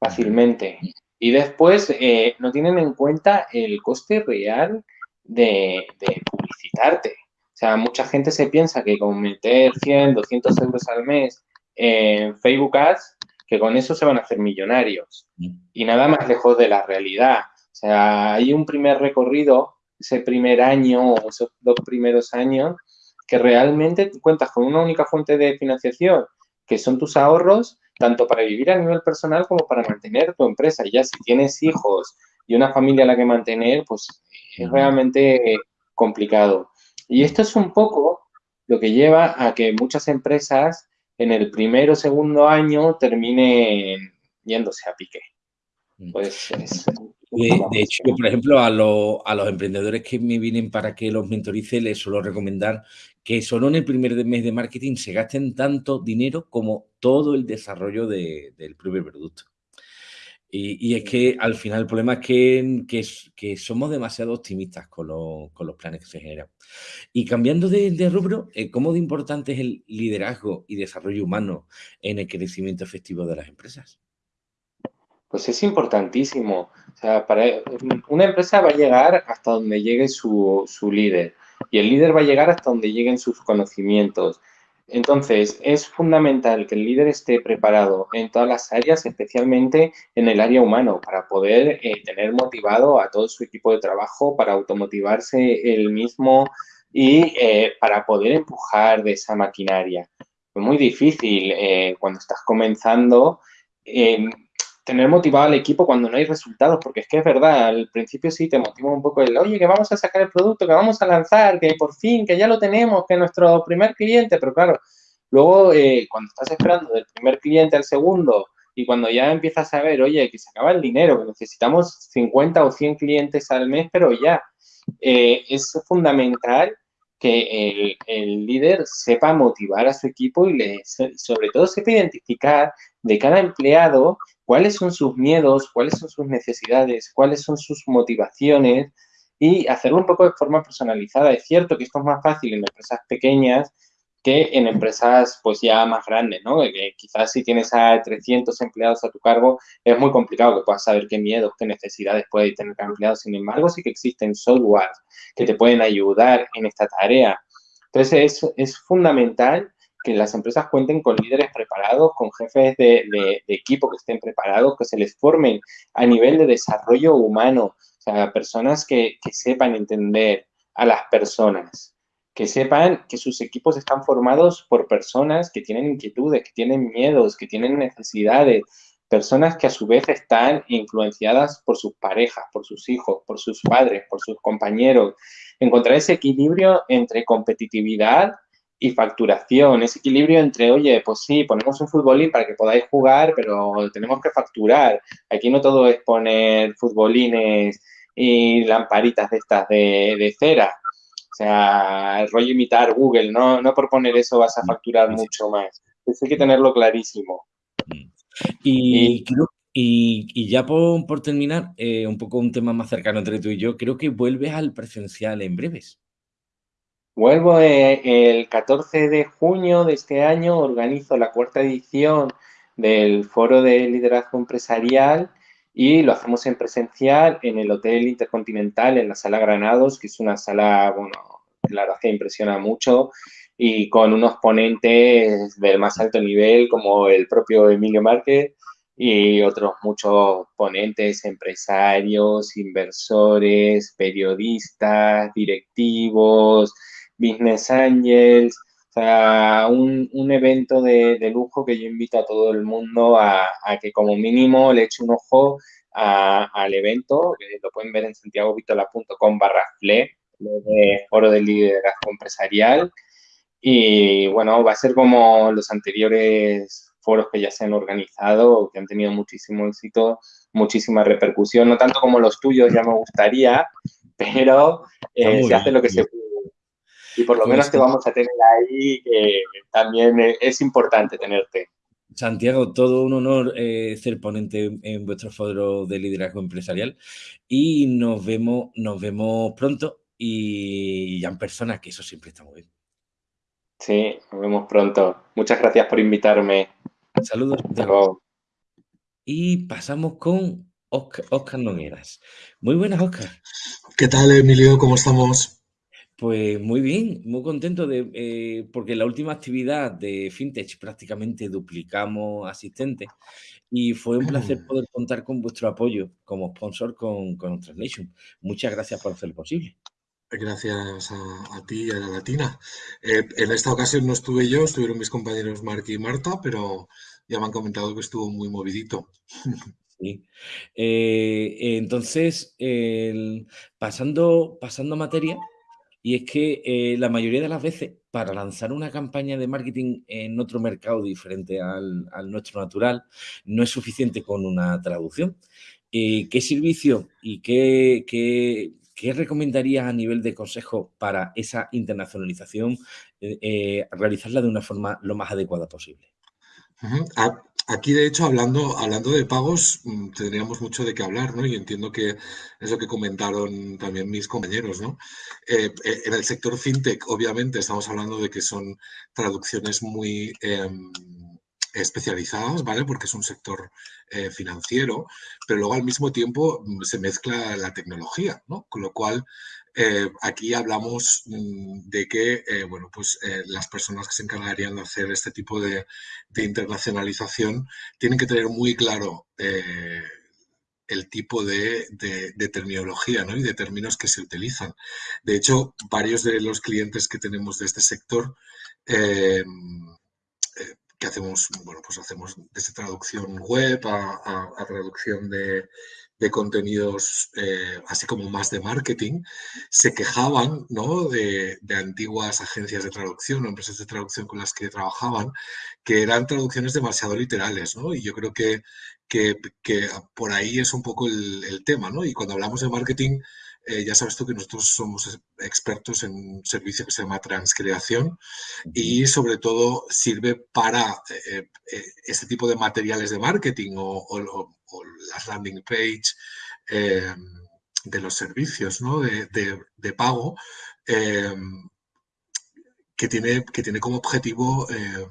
fácilmente. Y después eh, no tienen en cuenta el coste real de, publicitarte. O sea, mucha gente se piensa que con meter 100, 200 euros al mes en Facebook Ads, que con eso se van a hacer millonarios. Y nada más lejos de la realidad. O sea, hay un primer recorrido, ese primer año o esos dos primeros años, que realmente cuentas con una única fuente de financiación, que son tus ahorros, tanto para vivir a nivel personal como para mantener tu empresa. Y ya si tienes hijos y una familia a la que mantener, pues es realmente complicado. Y esto es un poco lo que lleva a que muchas empresas en el primero o segundo año terminen yéndose a pique. Mm. Pues de, hecho, por ejemplo, a, a, los emprendedores que me vienen para que los mentorice, les suelo recomendar que solo en el primer mes de marketing se gasten tanto dinero como todo el desarrollo del primer producto. Y, es que al final el problema es que, que, somos demasiado optimistas con, los planes que se generan. Y cambiando de, rubro, eh, ¿cómo de importante es el liderazgo y desarrollo humano en el crecimiento efectivo de las empresas? Pues es importantísimo. O sea, para, una empresa va a llegar hasta donde llegue su, su líder y el líder va a llegar hasta donde lleguen sus conocimientos. Entonces, es fundamental que el líder esté preparado en todas las áreas, especialmente en el área humano, para poder eh, tener motivado a todo su equipo de trabajo, para automotivarse él mismo y eh, para poder empujar de esa maquinaria. Es muy difícil eh, cuando estás comenzando tener motivado al equipo cuando no hay resultados, porque es que es verdad, al principio sí te motiva un poco el, oye, que vamos a sacar el producto, que vamos a lanzar, que por fin, que ya lo tenemos, que nuestro primer cliente, pero claro, luego eh, cuando estás esperando del primer cliente al segundo y cuando ya empiezas a ver, oye, que se acaba el dinero, que necesitamos 50 o 100 clientes al mes, pero ya, eh, es fundamental que el, líder sepa motivar a su equipo y le, sobre todo sepa identificar de cada empleado cuáles son sus miedos, cuáles son sus necesidades, cuáles son sus motivaciones y hacerlo un poco de forma personalizada. Es cierto que esto es más fácil en empresas pequeñas que en empresas pues ya más grandes, ¿no? Que quizás si tienes a 300 empleados a tu cargo es muy complicado que puedas saber qué miedos, qué necesidades puede tener cada empleado. Sin embargo, sí que existen software que te pueden ayudar en esta tarea. Entonces, es, es fundamental que las empresas cuenten con líderes preparados, con jefes de, de, equipo que estén preparados, que se les formen a nivel de desarrollo humano, o sea, personas que, que sepan entender a las personas, que sepan que sus equipos están formados por personas que tienen inquietudes, que tienen miedos, que tienen necesidades, personas que a su vez están influenciadas por sus parejas, por sus hijos, por sus padres, por sus compañeros. Encontrar ese equilibrio entre competitividad y facturación, ese equilibrio entre, oye, pues sí, ponemos un futbolín para que podáis jugar, pero tenemos que facturar. Aquí no todo es poner futbolines y lamparitas de estas de cera sea, el rollo imitar Google, no, no por poner eso vas a facturar mucho más. Eso hay que tenerlo clarísimo. Mm. Y, y, ya por, terminar, eh, un poco un tema más cercano entre tú y yo, creo que vuelves al presencial en breves. Vuelvo eh, el 14 de junio de este año, organizo la cuarta edición del Foro de Liderazgo Empresarial y lo hacemos en presencial en el Hotel Intercontinental, en la Sala Granados, que es una sala, bueno, la verdad que impresiona mucho. Y con unos ponentes del más alto nivel como el propio Emilio Márquez y otros muchos ponentes, empresarios, inversores, periodistas, directivos, business angels, o sea, un, evento de, lujo que yo invito a todo el mundo a, que como mínimo le eche un ojo al evento, que lo pueden ver en santiagovitola.com barra FLE, de Foro del Liderazgo Empresarial. Y bueno, va a ser como los anteriores foros que ya se han organizado, que han tenido muchísimo éxito, muchísima repercusión, no tanto como los tuyos, ya me gustaría, pero eh, se hace lo que se puede. Y por lo pues menos te vamos a tener ahí, que también es importante tenerte. Santiago, todo un honor eh, ser ponente en vuestro foro de liderazgo empresarial y nos vemos, nos vemos pronto y ya en persona, que eso siempre está muy bien. Sí, nos vemos pronto. Muchas gracias por invitarme. Saludos. Santiago. Y pasamos con Oscar, Oscar Nogueras. Muy buenas, Oscar. ¿Qué tal, Emilio? ¿Cómo estamos? Pues muy bien, muy contento de, eh, porque la última actividad de FinTech prácticamente duplicamos asistentes y fue un placer Mm. poder contar con vuestro apoyo como sponsor con, con Translation. Muchas gracias por hacerlo posible. Gracias a, ti y a la Latina. Eh, en esta ocasión no estuve yo, estuvieron mis compañeros Mark y Marta, pero ya me han comentado que estuvo muy movidito. Sí. Eh, entonces, pasando, pasando a materia, y es que eh, la mayoría de las veces para lanzar una campaña de marketing en otro mercado diferente al, al nuestro natural, no es suficiente con una traducción. ¿Qué servicio y qué, qué, qué recomendarías a nivel de consejo para esa internacionalización, eh, eh, realizarla de una forma lo más adecuada posible? Aquí, de hecho, hablando, hablando de pagos, mm, tendríamos mucho de qué hablar, ¿no? Y entiendo que es lo que comentaron también mis compañeros, ¿no? Eh, en el sector fintech, obviamente, estamos hablando de que son traducciones muy em, especializadas, ¿vale? Porque es un sector eh, financiero, pero luego al mismo tiempo mm, se mezcla la tecnología, ¿no? Con lo cual, eh, aquí hablamos mm, de que, eh, bueno, pues las personas que se encargarían de hacer este tipo de, internacionalización tienen que tener muy claro el tipo de, terminología ¿no? y de términos que se utilizan. De hecho, varios de los clientes que tenemos de este sector eh, que hacemos, bueno, pues hacemos desde traducción web a, a, traducción de, de contenidos eh, así como más de marketing, se quejaban ¿no? de, de, antiguas agencias de traducción o empresas de traducción con las que trabajaban, que eran traducciones demasiado literales, ¿no? Y yo creo que, que, que por ahí es un poco el, el, tema, ¿no? Y cuando hablamos de marketing, eh, ya sabes tú que nosotros somos expertos en un servicio que se llama transcreación y sobre todo sirve para eh, eh, este tipo de materiales de marketing o, o, o las landing page eh, de los servicios ¿no? de, de, de, pago eh, que, tiene, que tiene como objetivo eh,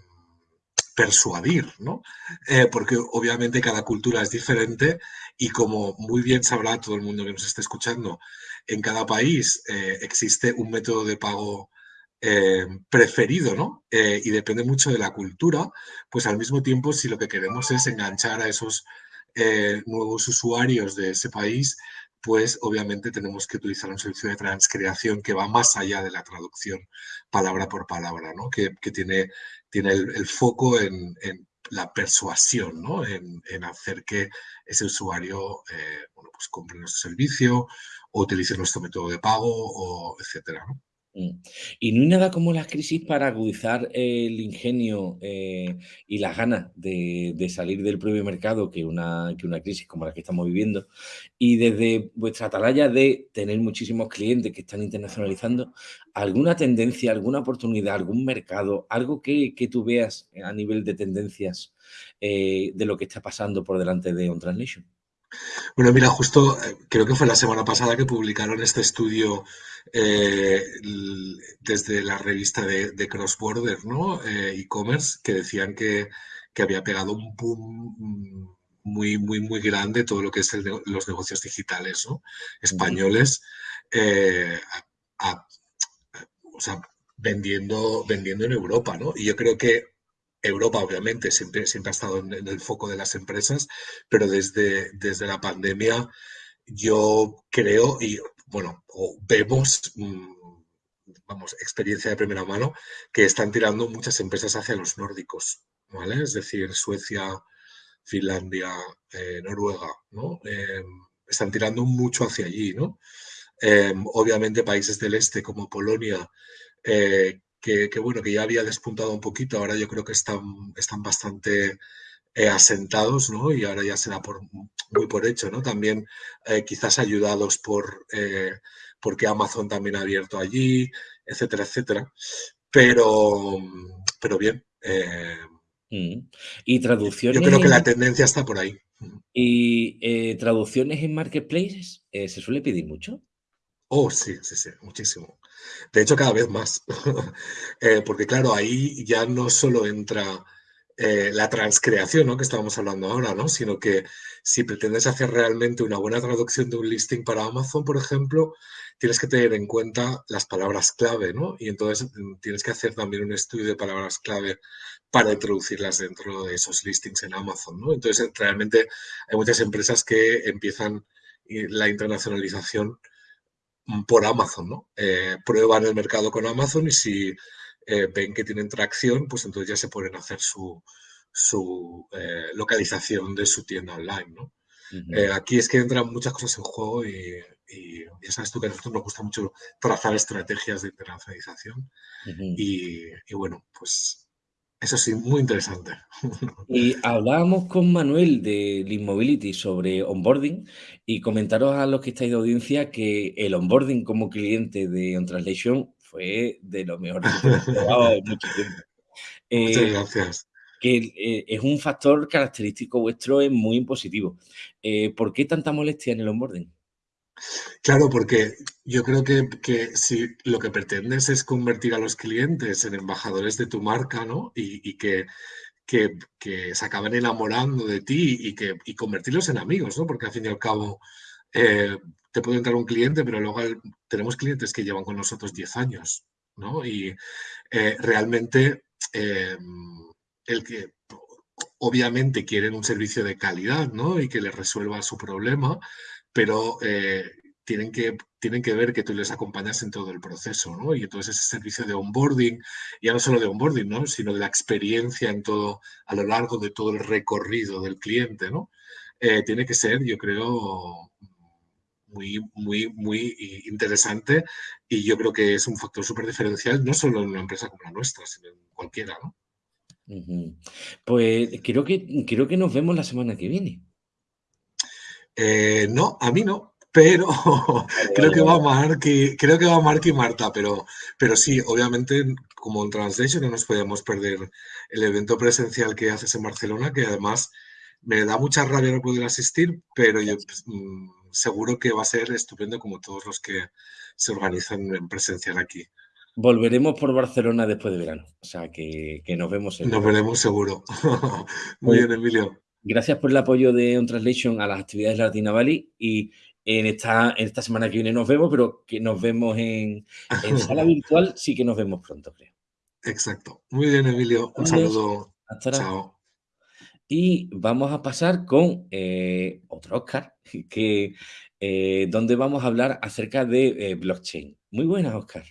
persuadir, ¿no? Eh, porque obviamente cada cultura es diferente y como muy bien sabrá todo el mundo que nos esté escuchando, en cada país eh, existe un método de pago eh, preferido, ¿no? Y depende mucho de la cultura, pues al mismo tiempo si lo que queremos es enganchar a esos nuevos usuarios de ese país, pues obviamente tenemos que utilizar un servicio de transcreación que va más allá de la traducción palabra por palabra, ¿no? Que tiene, tiene el, foco en, la persuasión, ¿no? En, en, hacer que ese usuario, eh, bueno, pues compre nuestro servicio o utilice nuestro método de pago o etcétera, ¿no? Mm. Y no hay nada como las crisis para agudizar el ingenio eh, y las ganas de, salir del propio mercado que una, que una crisis como la que estamos viviendo. Y desde vuestra atalaya de tener muchísimos clientes que están internacionalizando, ¿alguna tendencia, alguna oportunidad, algún mercado, algo que, que tú veas a nivel de tendencias eh, de lo que está pasando por delante de On Translation? Bueno, mira, justo eh, creo que fue la semana pasada que publicaron este estudio eh, desde la revista de, de Cross Border, ¿no? Eh, e-commerce, que decían que, había pegado un boom muy, muy, muy grande todo lo que es los negocios digitales, ¿no? Españoles, o sea, vendiendo, vendiendo en Europa, ¿no? Y yo creo que Europa, obviamente, siempre, siempre ha estado en, el foco de las empresas, pero desde, desde la pandemia yo creo y, bueno, vemos, mm, vamos, experiencia de primera mano, que están tirando muchas empresas hacia los nórdicos, ¿vale? Es decir, Suecia, Finlandia, eh, Noruega, ¿no? Em, están tirando mucho hacia allí, ¿no? Em, obviamente países del este como Polonia, eh, que, bueno, que ya había despuntado un poquito, ahora yo creo que están, están bastante eh, asentados, ¿no? Y ahora ya se da por, muy por hecho, ¿no? También eh, quizás ayudados por, porque Amazon también ha abierto allí, etcétera, etcétera. Pero, pero bien. Mm. y traducciones. Yo creo que la tendencia está por ahí. ¿Y traducciones en marketplaces? ¿Se suele pedir mucho? Oh, sí, sí, sí, muchísimo. De hecho, cada vez más. *laughs* Eh, porque claro, ahí ya no solo entra eh, la transcreación, ¿no? Que estábamos hablando ahora, ¿no? Sino que si pretendes hacer realmente una buena traducción de un listing para Amazon, por ejemplo, tienes que tener en cuenta las palabras clave, ¿no? Y entonces mm, tienes que hacer también un estudio de palabras clave para introducirlas dentro de esos listings en Amazon, ¿no? Entonces, realmente hay muchas empresas que empiezan la internacionalización por Amazon, ¿no? Eh, prueban el mercado con Amazon y si eh, ven que tienen tracción, pues entonces ya se pueden hacer su, eh, localización de su tienda online, ¿no? aquí es que entran muchas cosas en juego y, ya sabes tú que a nosotros nos gusta mucho trazar estrategias de internacionalización y, y bueno, pues eso sí, muy interesante. *laughs* Y hablábamos con Manuel de Mobility sobre onboarding y comentaros a los que estáis de audiencia que el onboarding como cliente de OnTranslation fue de lo mejor que he *laughs* probado en mucho tiempo. Muchas eh, gracias. Que eh, es un factor característico vuestro, es muy positivo. Eh, ¿Por qué tanta molestia en el onboarding? Claro, porque yo creo que, si lo que pretendes es convertir a los clientes en embajadores de tu marca, ¿no? Y, que, que, se acaben enamorando de ti y, que, convertirlos en amigos, ¿no? Porque al fin y al cabo eh, te puede entrar un cliente, pero luego tenemos clientes que llevan con nosotros 10 años, ¿no? Y eh, realmente eh, el que obviamente quieren un servicio de calidad, ¿no? Y que les resuelva su problema, pero eh, tienen, que, tienen que ver que tú les acompañas en todo el proceso, ¿no? Y entonces ese servicio de onboarding, ya no solo de onboarding, ¿no? Sino de la experiencia en todo, a lo largo de todo el recorrido del cliente, ¿no? Eh, tiene que ser, yo creo, muy, muy, muy interesante y yo creo que es un factor súper diferencial, no solo en una empresa como la nuestra, sino en cualquiera, ¿no? Pues creo que, creo que nos vemos la semana que viene. Eh, no, a mí no, pero *laughs* creo que va Mark y, creo que va Mark y Marta, pero, pero sí, obviamente como en Translation no nos podíamos perder el evento presencial que haces en Barcelona, que además me da mucha rabia no poder asistir, pero yo pues, mm, seguro que va a ser estupendo como todos los que se organizan en presencial aquí. Volveremos por Barcelona después de verano, o sea que, nos vemos. Nos veremos seguro. *laughs* Muy bien, Emilio. Gracias por el apoyo de On Translation a las actividades de Latina Valley y en esta, en esta semana que viene nos vemos, pero que nos vemos en, *laughs* sala virtual, sí que nos vemos pronto, creo. Exacto. Muy bien, Emilio. Un saludo. Hasta Chao. Y vamos a pasar con eh, otro Oscar, *laughs* que, eh, donde vamos a hablar acerca de eh, blockchain. Muy buenas, Oscar.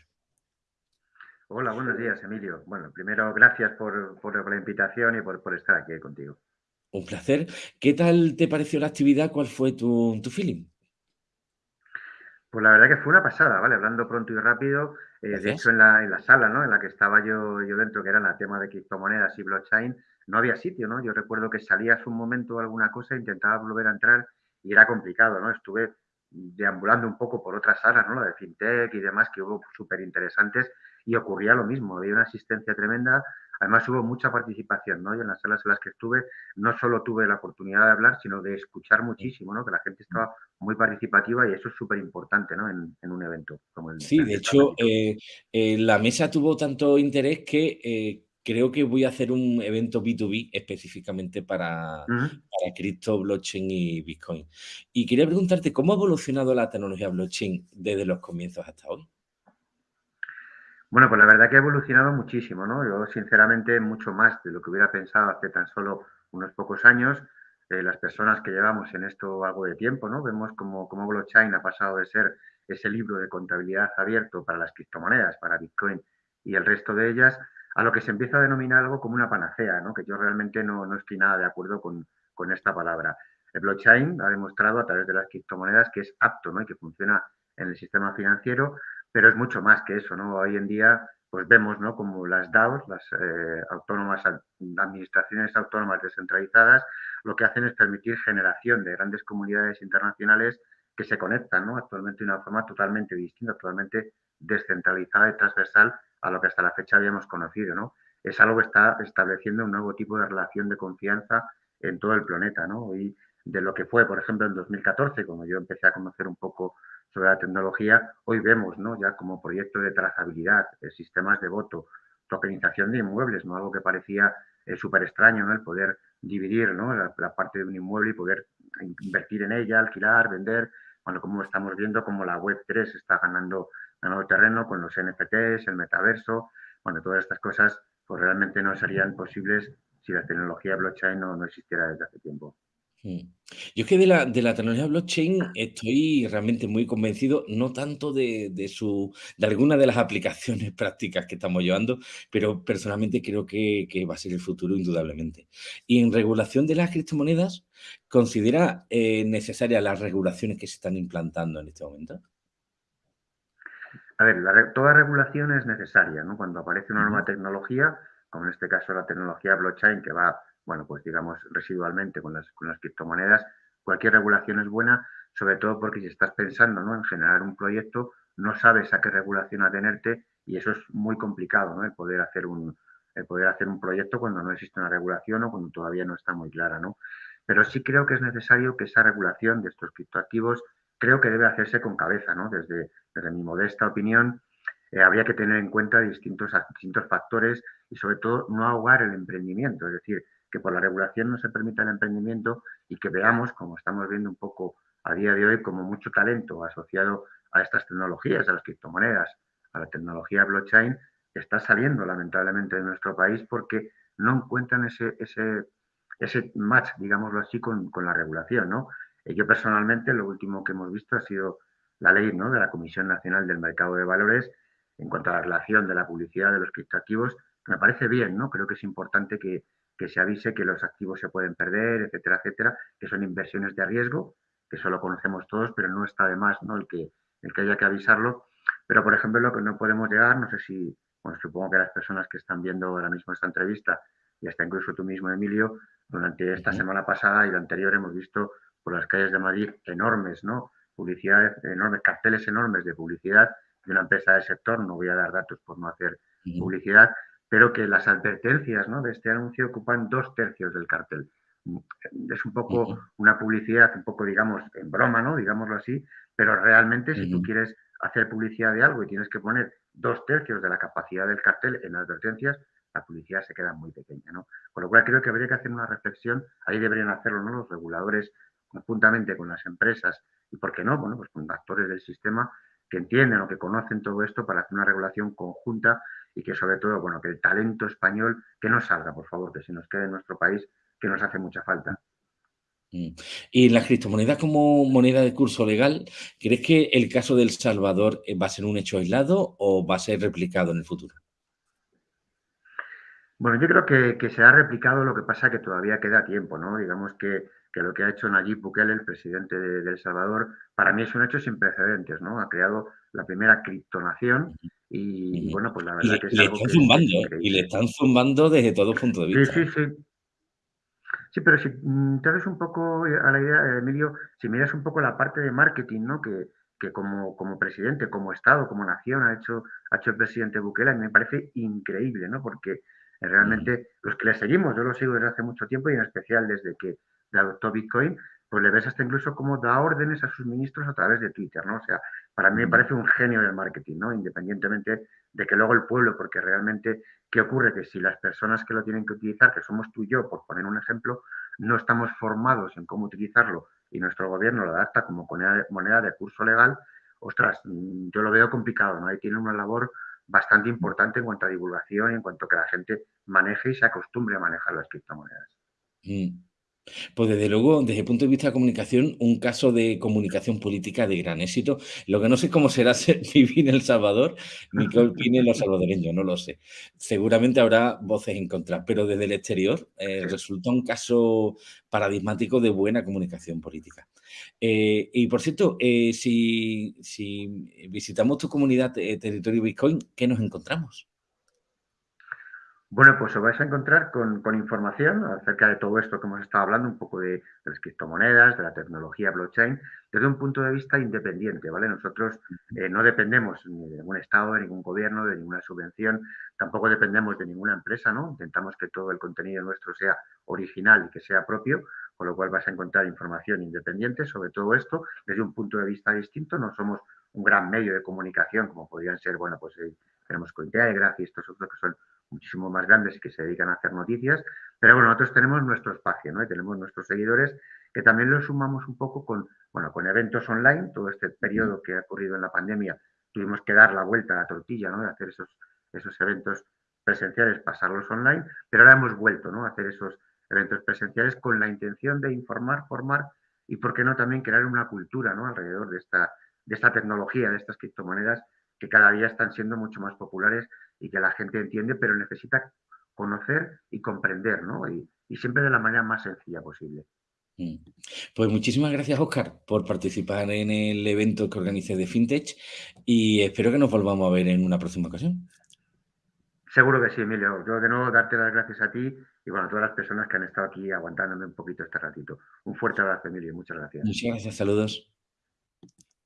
Hola, buenos días, Emilio. Bueno, primero, gracias por, por la invitación y por, por estar aquí contigo. Un placer. ¿Qué tal te pareció la actividad? ¿Cuál fue tu, feeling? Pues la verdad que fue una pasada, ¿vale? Hablando pronto y rápido. Eh, de hecho, en la, en la, sala, ¿no? En la que estaba yo, yo dentro, que era el tema de criptomonedas y blockchain, no había sitio, ¿no? Yo recuerdo que salías un momento alguna cosa, intentaba volver a entrar y era complicado, ¿no? Estuve deambulando un poco por otras salas, ¿no? La de FinTech y demás, que hubo súper interesantes y ocurría lo mismo. Había una asistencia tremenda, Además hubo mucha participación, ¿no? Y en las salas en las que estuve no solo tuve la oportunidad de hablar, sino de escuchar muchísimo, ¿no? Que la gente estaba muy participativa y eso es súper importante, ¿no? En, un evento como el. Sí, de hecho, eh, eh, la mesa tuvo tanto interés que eh, creo que voy a hacer un evento B2B específicamente para, para cripto, blockchain y Bitcoin. Y quería preguntarte, ¿cómo ha evolucionado la tecnología blockchain desde los comienzos hasta hoy? Bueno, pues la verdad que ha evolucionado muchísimo, ¿no? Yo, sinceramente, mucho más de lo que hubiera pensado hace tan solo unos pocos años. Eh, las personas que llevamos en esto algo de tiempo, ¿no? Vemos como, como blockchain ha pasado de ser ese libro de contabilidad abierto para las criptomonedas, para Bitcoin y el resto de ellas, a lo que se empieza a denominar algo como una panacea, ¿no? que yo realmente no, no estoy nada de acuerdo con, con, esta palabra. El blockchain ha demostrado a través de las criptomonedas que es apto ¿no? y que funciona en el sistema financiero, pero es mucho más que eso. ¿no? Hoy en día pues vemos ¿no? como las DAOs, las eh, autónomas, administraciones autónomas descentralizadas, lo que hacen es permitir generación de grandes comunidades internacionales que se conectan ¿no? actualmente de una forma totalmente distinta, totalmente descentralizada y transversal a lo que hasta la fecha habíamos conocido. ¿no? Es algo que está estableciendo un nuevo tipo de relación de confianza en todo el planeta. ¿no? Y de lo que fue, por ejemplo, en 2014, cuando yo empecé a conocer un poco sobre la tecnología, hoy vemos ¿no? ya como proyecto de trazabilidad, de sistemas de voto, tokenización de inmuebles, ¿no? algo que parecía eh, súper extraño, ¿no? el poder dividir ¿no? la, la, parte de un inmueble y poder invertir en ella, alquilar, vender, bueno, como estamos viendo como la Web3 está ganando, ganando terreno con los NFTs, el metaverso, bueno, todas estas cosas pues realmente no serían posibles si la tecnología blockchain no, no existiera desde hace tiempo. Mm. Yo es que de la, de la tecnología blockchain estoy realmente muy convencido, no tanto de, de, su, de alguna de las aplicaciones *laughs* prácticas que estamos llevando, pero personalmente creo que, que, va a ser el futuro indudablemente. Y en regulación de las criptomonedas, ¿considera eh, necesarias las regulaciones que se están implantando en este momento? A ver, la, toda regulación es necesaria, ¿no? Cuando aparece una nueva tecnología, como en este caso la tecnología blockchain que va bueno, pues digamos residualmente con las, con las criptomonedas, cualquier regulación es buena, sobre todo porque si estás pensando ¿no? en generar un proyecto, no sabes a qué regulación atenerte y eso es muy complicado, ¿no? El poder hacer un, el poder hacer un proyecto cuando no existe una regulación o cuando todavía no está muy clara, ¿no? Pero sí creo que es necesario que esa regulación de estos criptoactivos creo que debe hacerse con cabeza, ¿no? Desde, desde mi modesta opinión, eh, habría que tener en cuenta distintos, distintos factores y sobre todo no ahogar el emprendimiento, es decir, que por la regulación no se permita el emprendimiento y que veamos, como estamos viendo un poco a día de hoy, como mucho talento asociado a estas tecnologías, a las criptomonedas, a la tecnología blockchain, está saliendo lamentablemente de nuestro país porque no encuentran ese, ese, ese match, digámoslo así, con, con la regulación. ¿no? Eh, yo personalmente lo último que hemos visto ha sido la ley ¿no? de la Comisión Nacional del Mercado de Valores en cuanto a la relación de la publicidad de los criptoactivos, me parece bien, ¿no? Creo que es importante que, que se avise que los activos se pueden perder, etcétera, etcétera, que son inversiones de riesgo, que eso lo conocemos todos, pero no está de más ¿no? El, que, el que haya que avisarlo. Pero, por ejemplo, lo que no podemos llegar, no sé si, bueno, supongo que las personas que están viendo ahora mismo esta entrevista, y hasta incluso tú mismo, Emilio, durante esta semana pasada y la anterior hemos visto por las calles de Madrid enormes, ¿no? Publicidades, enormes, carteles enormes de publicidad de una empresa del sector, no voy a dar datos por no hacer publicidad, pero que las advertencias ¿no? de este anuncio ocupan dos tercios del cartel. Es un poco una publicidad, un poco, digamos, en broma, ¿no? Digámoslo así, pero realmente si tú quieres hacer publicidad de algo y tienes que poner dos tercios de la capacidad del cartel en advertencias, la publicidad se queda muy pequeña, ¿no? Con lo cual creo que habría que hacer una reflexión, ahí deberían hacerlo ¿no? los reguladores conjuntamente con las empresas y, ¿por qué no? Bueno, pues con actores del sistema que entienden o que conocen todo esto para hacer una regulación conjunta y que sobre todo, bueno, que el talento español que no salga, por favor, que se nos quede en nuestro país, que nos hace mucha falta. Mm. Y la criptomoneda como moneda de curso legal, ¿crees que el caso del Salvador eh, va a ser un hecho aislado o va a ser replicado en el futuro? Bueno, yo creo que, que se ha replicado, lo que pasa que todavía queda tiempo, ¿no? Digamos que, que lo que ha hecho Nayib Bukele, el presidente de, de, El Salvador, para mí es un hecho sin precedentes, ¿no? Ha creado la primera criptonación y, bueno, pues la verdad y que es le algo están que, zumbando, ¿eh? y le están zumbando desde todo punto de vista. Sí, sí, sí. Sí, pero si mm, te ves un poco eh, a la idea, Emilio, si miras un poco la parte de marketing, ¿no? Que, que como, como presidente, como Estado, como nación ha hecho, ha hecho el presidente Bukele, me parece increíble, ¿no? Porque realmente los que le seguimos, yo lo sigo desde hace mucho tiempo y en especial desde que adoptó Bitcoin, pues le ves hasta incluso cómo da órdenes a sus ministros a través de Twitter, ¿no? O sea, para mí me parece un genio del marketing, ¿no? Independientemente de que luego el pueblo, porque realmente, ¿qué ocurre? Que si las personas que lo tienen que utilizar, que somos tú y yo, por poner un ejemplo, no estamos formados en cómo utilizarlo y nuestro gobierno lo adapta como moneda de curso legal, ostras, yo lo veo complicado, ¿no? Ahí tiene una labor bastante importante en cuanto a divulgación y en cuanto a que la gente maneje y se acostumbre a manejar las criptomonedas. Mm. Pues desde luego, desde el punto de vista de comunicación, un caso de comunicación política de gran éxito. Lo que no sé cómo será *laughs* vivir en El Salvador, ni qué opinen los salvadoreños, no lo sé. Seguramente habrá voces en contra, pero desde el exterior eh, resulta un caso paradigmático de buena comunicación política. Eh, y por cierto, eh, si, si, visitamos tu comunidad Territorio Bitcoin, ¿qué nos encontramos? Bueno, pues os vais a encontrar con, información acerca de todo esto que hemos estado hablando, un poco de, las criptomonedas, de la tecnología blockchain, desde un punto de vista independiente, ¿vale? Nosotros eh, no dependemos ni de ningún Estado, de ningún gobierno, de ninguna subvención, tampoco dependemos de ninguna empresa, ¿no? Intentamos que todo el contenido nuestro sea original y que sea propio, con lo cual vas a encontrar información independiente sobre todo esto desde un punto de vista distinto. No somos un gran medio de comunicación como podrían ser, bueno, pues eh, tenemos Cointelegraph y estos otros que son muchísimo más grandes y que se dedican a hacer noticias, pero bueno, nosotros tenemos nuestro espacio, ¿no? Y tenemos nuestros seguidores que también lo sumamos un poco con, bueno, con eventos online, todo este periodo que ha ocurrido en la pandemia, tuvimos que dar la vuelta a la tortilla, ¿no? De hacer esos, esos eventos presenciales, pasarlos online, pero ahora hemos vuelto, ¿no? A hacer esos eventos presenciales con la intención de informar, formar y, ¿por qué no, también crear una cultura, ¿no? Alrededor de esta, de esta tecnología, de estas criptomonedas que cada día están siendo mucho más populares y que la gente entiende, pero necesita conocer y comprender, ¿no? Y, siempre de la manera más sencilla posible. Mm. Pues muchísimas gracias, Oscar, por participar en el evento que organicé de FinTech y espero que nos volvamos a ver en una próxima ocasión. Seguro que sí, Emilio. Yo de nuevo darte las gracias a ti y bueno, a todas las personas que han estado aquí aguantándome un poquito este ratito. Un fuerte abrazo, Emilio. Muchas gracias. Muchas gracias, saludos.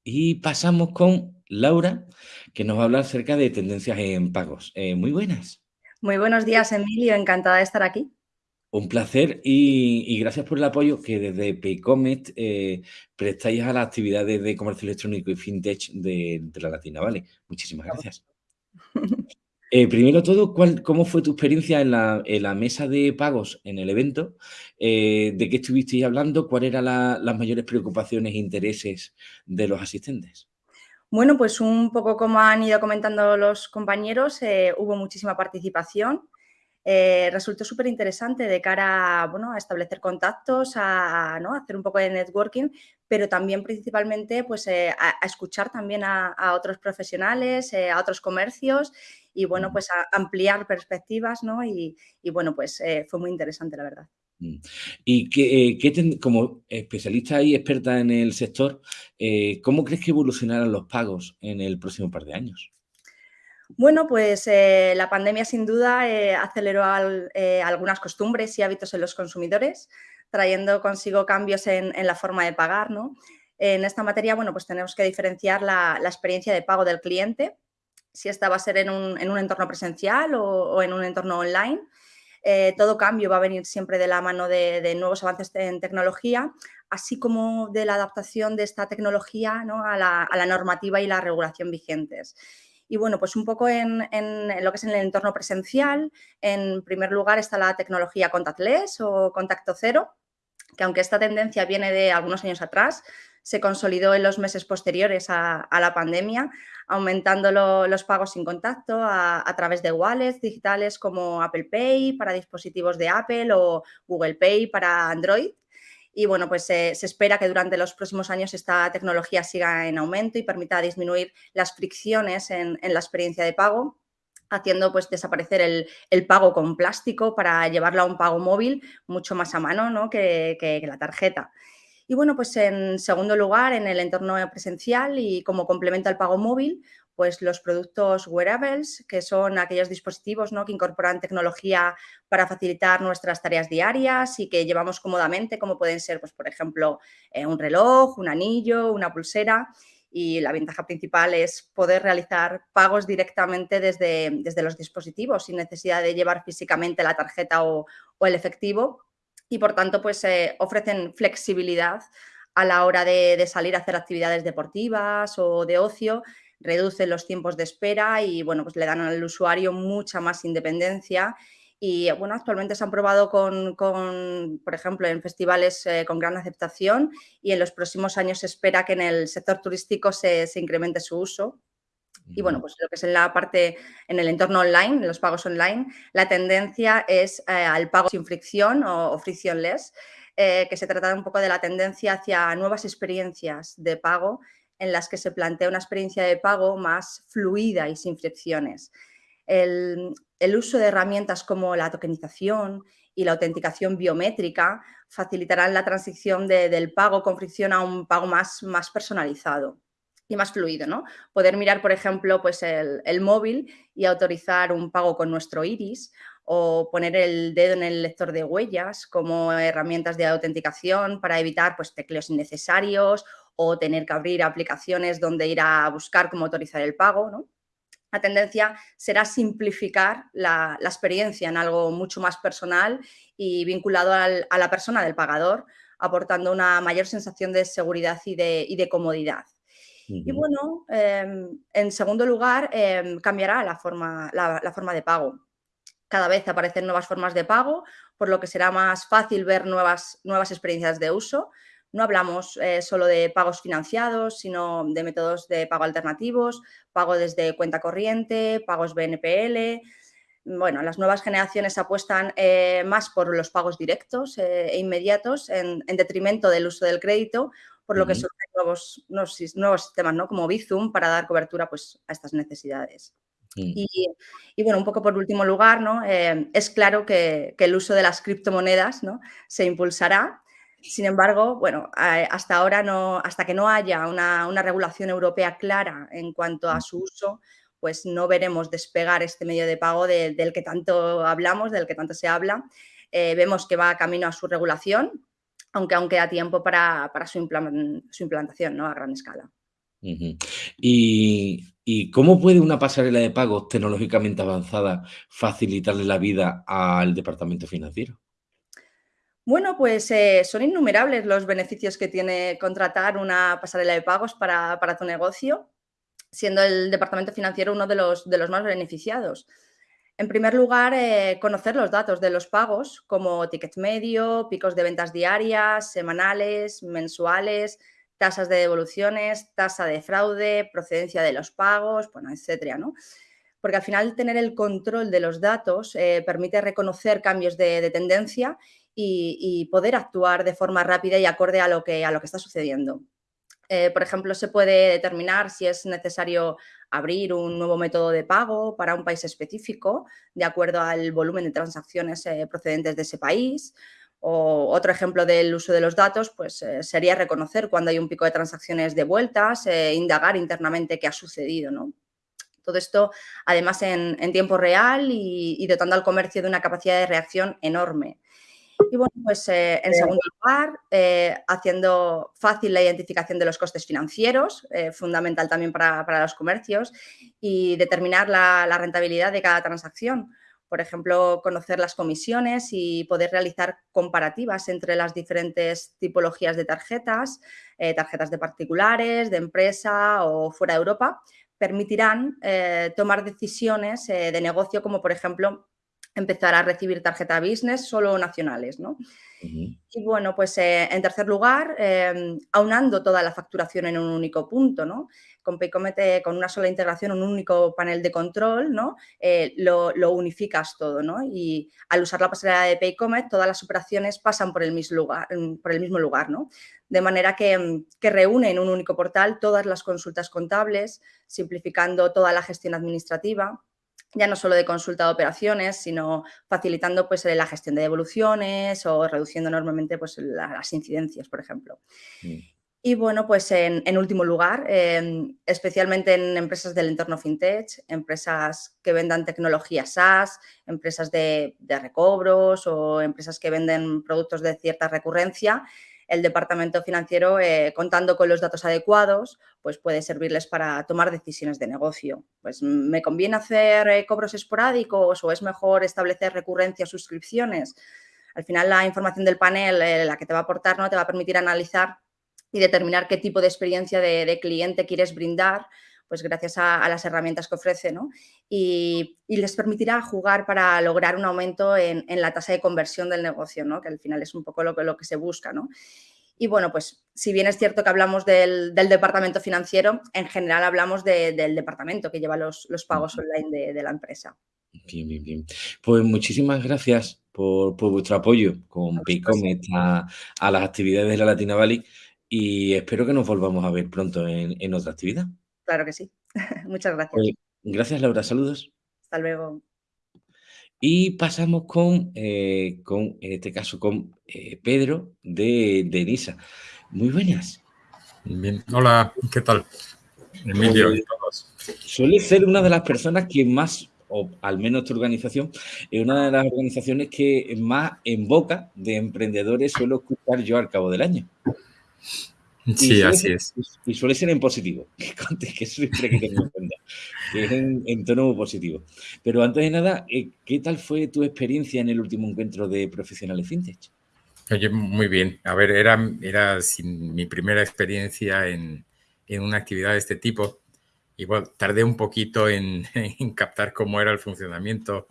Y pasamos con Laura, que nos va a hablar acerca de tendencias en pagos. Eh, muy buenas. Muy buenos días, Emilio. Encantada de estar aquí. Un placer y, gracias por el apoyo que desde Paycomet eh, prestáis a las actividades de comercio electrónico y fintech de, la Latina, ¿vale? Muchísimas gracias. Eh, primero todo, ¿cómo fue tu experiencia en la, mesa de pagos en el evento? Eh, ¿De qué estuvisteis hablando? ¿Cuáles eran las mayores preocupaciones e intereses de los asistentes? Bueno, pues un poco como han ido comentando los compañeros, eh, hubo muchísima participación. resultó súper interesante de cara bueno, a establecer contactos, a, hacer un poco de networking, pero también principalmente pues, a, escuchar también a, otros profesionales, a otros comercios y bueno, pues ampliar perspectivas, ¿no? Y, bueno, pues eh, fue muy interesante, la verdad. Mm. Y que, como especialista y experta en el sector, eh, ¿cómo crees que evolucionarán los pagos en el próximo par de años? Bueno, pues eh, la pandemia sin duda aceleró algunas costumbres y hábitos en los consumidores, trayendo consigo cambios en, la forma de pagar. ¿no? En esta materia, bueno, pues tenemos que diferenciar la experiencia de pago del cliente si esta va a ser en un, entorno presencial o, en un entorno online. Eh, todo cambio va a venir siempre de la mano de, nuevos avances en tecnología, así como de la adaptación de esta tecnología a, la, normativa y la regulación vigentes. Y bueno, pues un poco en, en, lo que es en el entorno presencial, en primer lugar está la tecnología contactless o contacto cero, que aunque esta tendencia viene de algunos años atrás, se consolidó en los meses posteriores a, la pandemia, aumentando los pagos sin contacto a, través de wallets digitales como Apple Pay para dispositivos de Apple o Google Pay para Android. Y bueno, pues se espera que durante los próximos años esta tecnología siga en aumento y permita disminuir las fricciones en, la experiencia de pago haciendo pues desaparecer el, pago con plástico para llevarlo a un pago móvil mucho más a mano que la tarjeta. Y bueno, pues en segundo lugar, en el entorno presencial y como complemento al pago móvil, pues los productos wearables, que son aquellos dispositivos ¿no? que incorporan tecnología para facilitar nuestras tareas diarias y que llevamos cómodamente, como pueden ser, pues, por ejemplo, eh, un reloj, un anillo, una pulsera. Y la ventaja principal es poder realizar pagos directamente desde, desde los dispositivos sin necesidad de llevar físicamente la tarjeta o, o el efectivo y por tanto pues eh, ofrecen flexibilidad a la hora de, salir a hacer actividades deportivas o de ocio, reducen los tiempos de espera y bueno, pues le dan al usuario mucha más independencia. Y bueno, actualmente se han probado con, por ejemplo, en festivales eh, con gran aceptación y en los próximos años se espera que en el sector turístico se incremente su uso Y bueno, pues lo que es en la parte, en el entorno online, en los pagos online, la tendencia es eh, al pago sin fricción o, frictionless, eh, que se trata un poco de la tendencia hacia nuevas experiencias de pago en las que se plantea una experiencia de pago más fluida y sin fricciones. El, uso de herramientas como la tokenización y la autenticación biométrica facilitarán la transición del pago con fricción a un pago más, más personalizado y más fluido, ¿no? Poder mirar, por ejemplo, pues el, móvil y autorizar un pago con nuestro iris o poner el dedo en el lector de huellas como herramientas de autenticación para evitar pues, tecleos innecesarios o tener que abrir aplicaciones donde ir a buscar cómo autorizar el pago, ¿no? La tendencia será simplificar la, experiencia en algo mucho más personal y vinculado a la persona del pagador, aportando una mayor sensación de seguridad y de comodidad. Y bueno, em, en segundo lugar, em, cambiará la forma, la, forma de pago. Cada vez aparecen nuevas formas de pago, por lo que será más fácil ver nuevas, nuevas experiencias de uso. No hablamos eh, solo de pagos financiados, sino de métodos de pago alternativos, pago desde cuenta corriente, pagos BNPL. Bueno, las nuevas generaciones apuestan eh, más por los pagos directos eh, e inmediatos en, en, detrimento del uso del crédito por lo que surgen nuevos, nuevos, sistemas, ¿no? Como Bizum, para dar cobertura pues, a estas necesidades. Mm. Y, bueno, un poco por último lugar, ¿no? Eh, es claro que, el uso de las criptomonedas ¿no? se impulsará. Sin embargo, bueno, hasta ahora no, hasta que no haya una, regulación europea clara en cuanto a su uso, pues no veremos despegar este medio de pago del que tanto hablamos, del que tanto se habla. Eh, vemos que va camino a su regulación, aunque aún queda tiempo para, su, implantación ¿no? a gran escala. ¿Y, cómo puede una pasarela de pagos tecnológicamente avanzada facilitarle la vida al departamento financiero? Bueno, pues eh, son innumerables los beneficios que tiene contratar una pasarela de pagos para, tu negocio, siendo el departamento financiero uno de los, de los más beneficiados. En primer lugar, eh, conocer los datos de los pagos, como ticket medio, picos de ventas diarias, semanales, mensuales, tasas de devoluciones, tasa de fraude, procedencia de los pagos, bueno, etcétera, ¿no? Porque al final tener el control de los datos eh, permite reconocer cambios de, tendencia y, poder actuar de forma rápida y acorde a lo que, a lo que está sucediendo. Eh, por ejemplo, se puede determinar si es necesario abrir un nuevo método de pago para un país específico de acuerdo al volumen de transacciones eh, procedentes de ese país. O otro ejemplo del uso de los datos pues, eh, sería reconocer cuando hay un pico de transacciones de vueltas, indagar internamente qué ha sucedido. Todo esto, además, en, tiempo real y, dotando al comercio de una capacidad de reacción enorme. Y bueno, pues eh, en segundo lugar, eh, haciendo fácil la identificación de los costes financieros, eh, fundamental también para, los comercios, y determinar la, rentabilidad de cada transacción. Por ejemplo, conocer las comisiones y poder realizar comparativas entre las diferentes tipologías de tarjetas, tarjetas de particulares, de empresa o fuera de Europa, permitirán tomar decisiones de negocio como, por ejemplo, empezar a recibir tarjeta business solo nacionales, ¿no? Y bueno, pues eh, en tercer lugar, em, aunando toda la facturación en un único punto, ¿no? Con Paycomet, eh, con una sola integración, un único panel de control, ¿no? Eh, lo, unificas todo, ¿no? Y al usar la pasarela de Paycomet, todas las operaciones pasan por el mismo lugar, por el mismo lugar ¿no? De manera que, que reúne en un único portal todas las consultas contables, simplificando toda la gestión administrativa, ya no solo de consulta de operaciones, sino facilitando pues, la gestión de devoluciones o reduciendo enormemente pues, las incidencias, por ejemplo. Mm. Y bueno, pues en, último lugar, em, especialmente en empresas del entorno fintech, empresas que vendan tecnología SaaS, empresas de, de recobros o empresas que venden productos de cierta recurrencia, el departamento financiero, eh, contando con los datos adecuados, pues puede servirles para tomar decisiones de negocio. Pues me conviene hacer eh, cobros esporádicos o es mejor establecer recurrencias, suscripciones. Al final la información del panel, eh, la que te va a aportar, ¿no? te va a permitir analizar y determinar qué tipo de experiencia de cliente quieres brindar pues gracias a, las herramientas que ofrece, ¿no? Y, les permitirá jugar para lograr un aumento en, la tasa de conversión del negocio, ¿no? Que al final es un poco lo que, lo que se busca, ¿no? Y bueno, pues si bien es cierto que hablamos del, departamento financiero, en general hablamos del departamento que lleva los, pagos online de, la empresa. Bien, bien, bien. Pues muchísimas gracias por, vuestro apoyo con Paycomet a, a, las actividades de la Latina Valley y espero que nos volvamos a ver pronto en, otra actividad. Claro que sí. *laughs* Muchas gracias. Pues, gracias, Laura. Saludos. Hasta luego. Y pasamos con, eh, con en este caso, con eh, Pedro de, de Nisa. Muy buenas. Bien. Hola, ¿qué tal? Emilio y todos. Suele ser una de las personas que más, o al menos tu organización, es una de las organizaciones que más en boca de emprendedores suelo escuchar yo al cabo del año. Sí, así es. Y suele ser en positivo, *laughs* que, siempre que que es en, tono positivo. Pero antes de nada, eh, ¿qué tal fue tu experiencia en el último encuentro de profesionales fintech? Oye, muy bien. A ver, era, era sin mi primera experiencia en, en una actividad de este tipo. Igual tardé un poquito en, *laughs* en captar cómo era el funcionamiento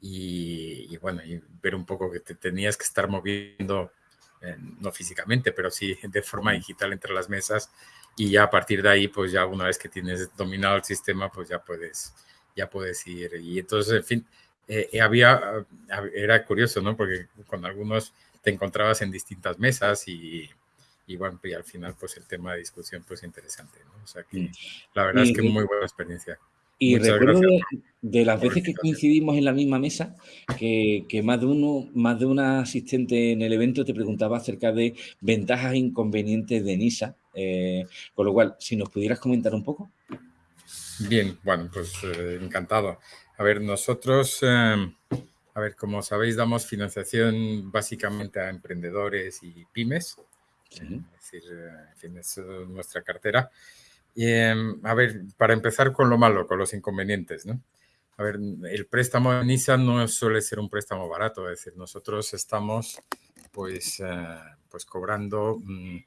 y, y, bueno, y ver un poco que te tenías que estar moviendo no físicamente, pero sí *laughs* de forma digital entre las mesas y ya a partir de ahí, pues ya una vez que tienes dominado el sistema, pues ya puedes, ya puedes ir. Y entonces, en fin, eh, había, era curioso, ¿no? Porque con algunos te encontrabas en distintas mesas y, y bueno, y al final, pues el tema de discusión, pues interesante, ¿no? O sea que la verdad es que muy buena experiencia. Y recuerdo de, las veces que coincidimos en la misma mesa, que, más de uno, más de una asistente en el evento te preguntaba acerca de ventajas e inconvenientes de NISA. Eh, con lo cual, si nos pudieras comentar un poco. Bien, bueno, pues eh, encantado. A ver, nosotros, em, a ver, como sabéis, damos financiación básicamente a emprendedores y pymes. Es decir, eh, en fin, es nuestra cartera. Em, a ver, para empezar con lo malo, con los inconvenientes, ¿no? A ver, el préstamo de NISA no suele ser un préstamo barato, es decir, nosotros estamos pues, eh, pues cobrando mm,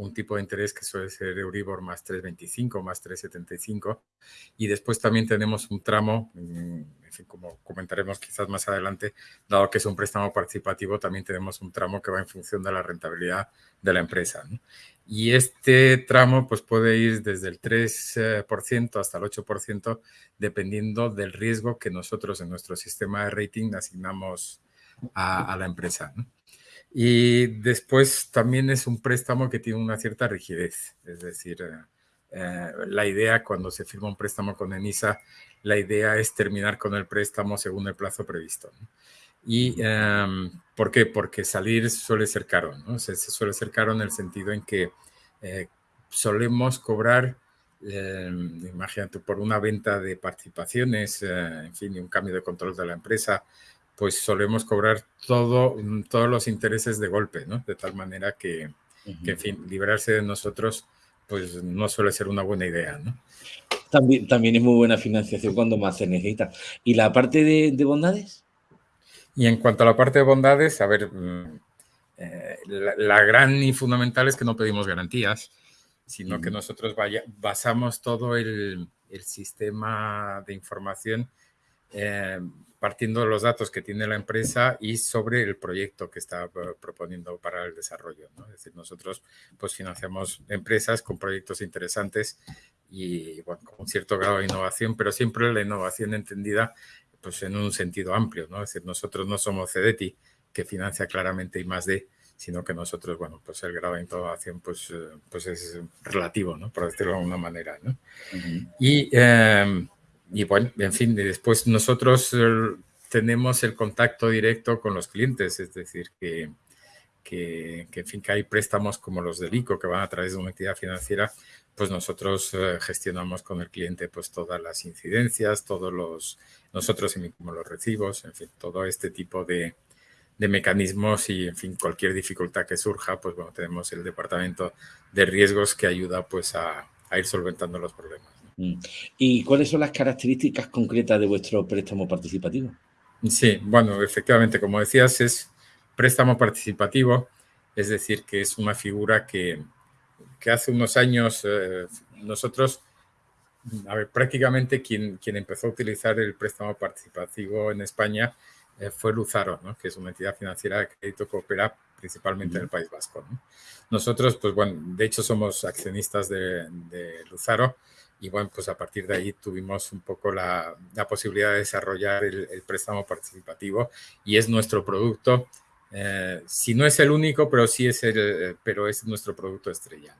un tipo de interés que suele ser Euribor más 3,25, más 3,75 y después también tenemos un tramo, mm, como comentaremos quizás más adelante, dado que es un préstamo participativo, también tenemos un tramo que va en función de la rentabilidad de la empresa. Y este tramo pues, puede ir desde el 3% hasta el 8%, dependiendo del riesgo que nosotros en nuestro sistema de rating asignamos a, la empresa. Y después también es un préstamo que tiene una cierta rigidez, es decir, eh, la idea cuando se firma un préstamo con ENISA, la idea es terminar con el préstamo según el plazo previsto. ¿Y em, por qué? Porque salir suele ser caro, ¿no? Se, suele ser caro en el sentido en que eh, solemos cobrar, em, imagínate, por una venta de participaciones, eh, en fin, y un cambio de control de la empresa, pues solemos cobrar todo, mm, todos los intereses de golpe, ¿no? De tal manera que, en fin, librarse de nosotros, pues no suele ser una buena idea, ¿no? También, también es muy buena financiación cuando más se necesita. ¿Y la parte de bondades? Y en cuanto a la parte de bondades, a ver, mm, eh, la, gran y fundamental es que no pedimos garantías, sino que nosotros basamos todo el, sistema de información eh, partiendo de los datos que tiene la empresa y sobre el proyecto que está proponiendo para el desarrollo. Es decir, nosotros pues financiamos empresas con proyectos interesantes y bueno, con un cierto grado de innovación, pero siempre la innovación entendida pues en un sentido amplio, ¿no? Es decir, nosotros no somos CEDETI, que financia claramente y más de, sino que nosotros, bueno, pues el grado de innovación pues, eh, pues es relativo, ¿no? Por decirlo de alguna manera, ¿no? y, em, y, bueno, en fin, después nosotros eh, tenemos el contacto directo con los clientes, es decir, que, que, en fin, que hay préstamos como los del ICO que van a través de una entidad financiera pues nosotros eh, gestionamos con el cliente pues todas las incidencias, todos los, nosotros emitimos los recibos, en fin, todo este tipo de, mecanismos y, en fin, cualquier dificultad que surja, pues bueno, tenemos el departamento de riesgos que ayuda pues a, ir solventando los problemas. Mm. ¿Y cuáles son las características concretas de vuestro préstamo participativo? Sí, bueno, efectivamente, como decías, es préstamo participativo, es decir, que es una figura que, que hace unos años eh, nosotros, a ver, prácticamente quien, quien empezó a utilizar el préstamo participativo en España eh, fue Luzaro, ¿no? que es una entidad financiera de crédito que opera principalmente en el País Vasco. Nosotros, pues bueno, de hecho somos accionistas de, Luzaro y bueno, pues a partir de ahí tuvimos un poco la, posibilidad de desarrollar el, préstamo participativo y es nuestro producto, eh, si no es el único, pero sí es el, pero es nuestro producto estrella.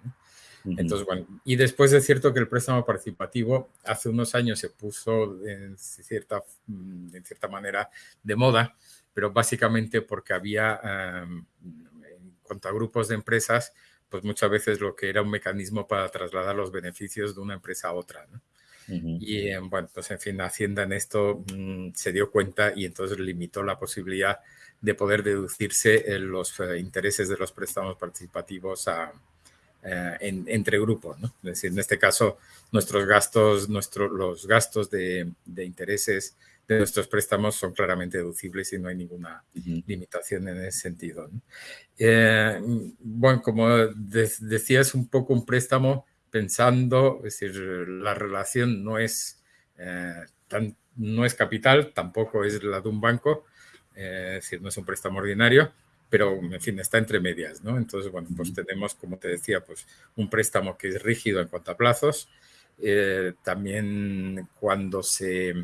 Entonces, bueno, y después es cierto que el préstamo participativo hace unos años se puso en cierta, mm, en cierta manera de moda, pero básicamente porque había, em, en cuanto a grupos de empresas, pues muchas veces lo que era un mecanismo para trasladar los beneficios de una empresa a otra. Y em, bueno, pues en fin, Hacienda en esto mm, se dio cuenta y entonces limitó la posibilidad de poder deducirse los eh, intereses de los préstamos participativos a, eh, entre grupos, ¿no? Es decir, en este caso, nuestros gastos, nuestro, los gastos de, intereses de nuestros préstamos son claramente deducibles y no hay ninguna limitación en ese sentido. Eh, bueno, como decía, es un poco un préstamo pensando, es decir, la relación no es, eh, tan, no es capital, tampoco es la de un banco, es decir, no es un préstamo ordinario, pero en fin, está entre medias, ¿no? Entonces, bueno, pues tenemos, como te decía, pues un préstamo que es rígido en cuanto a plazos. Eh, también cuando se,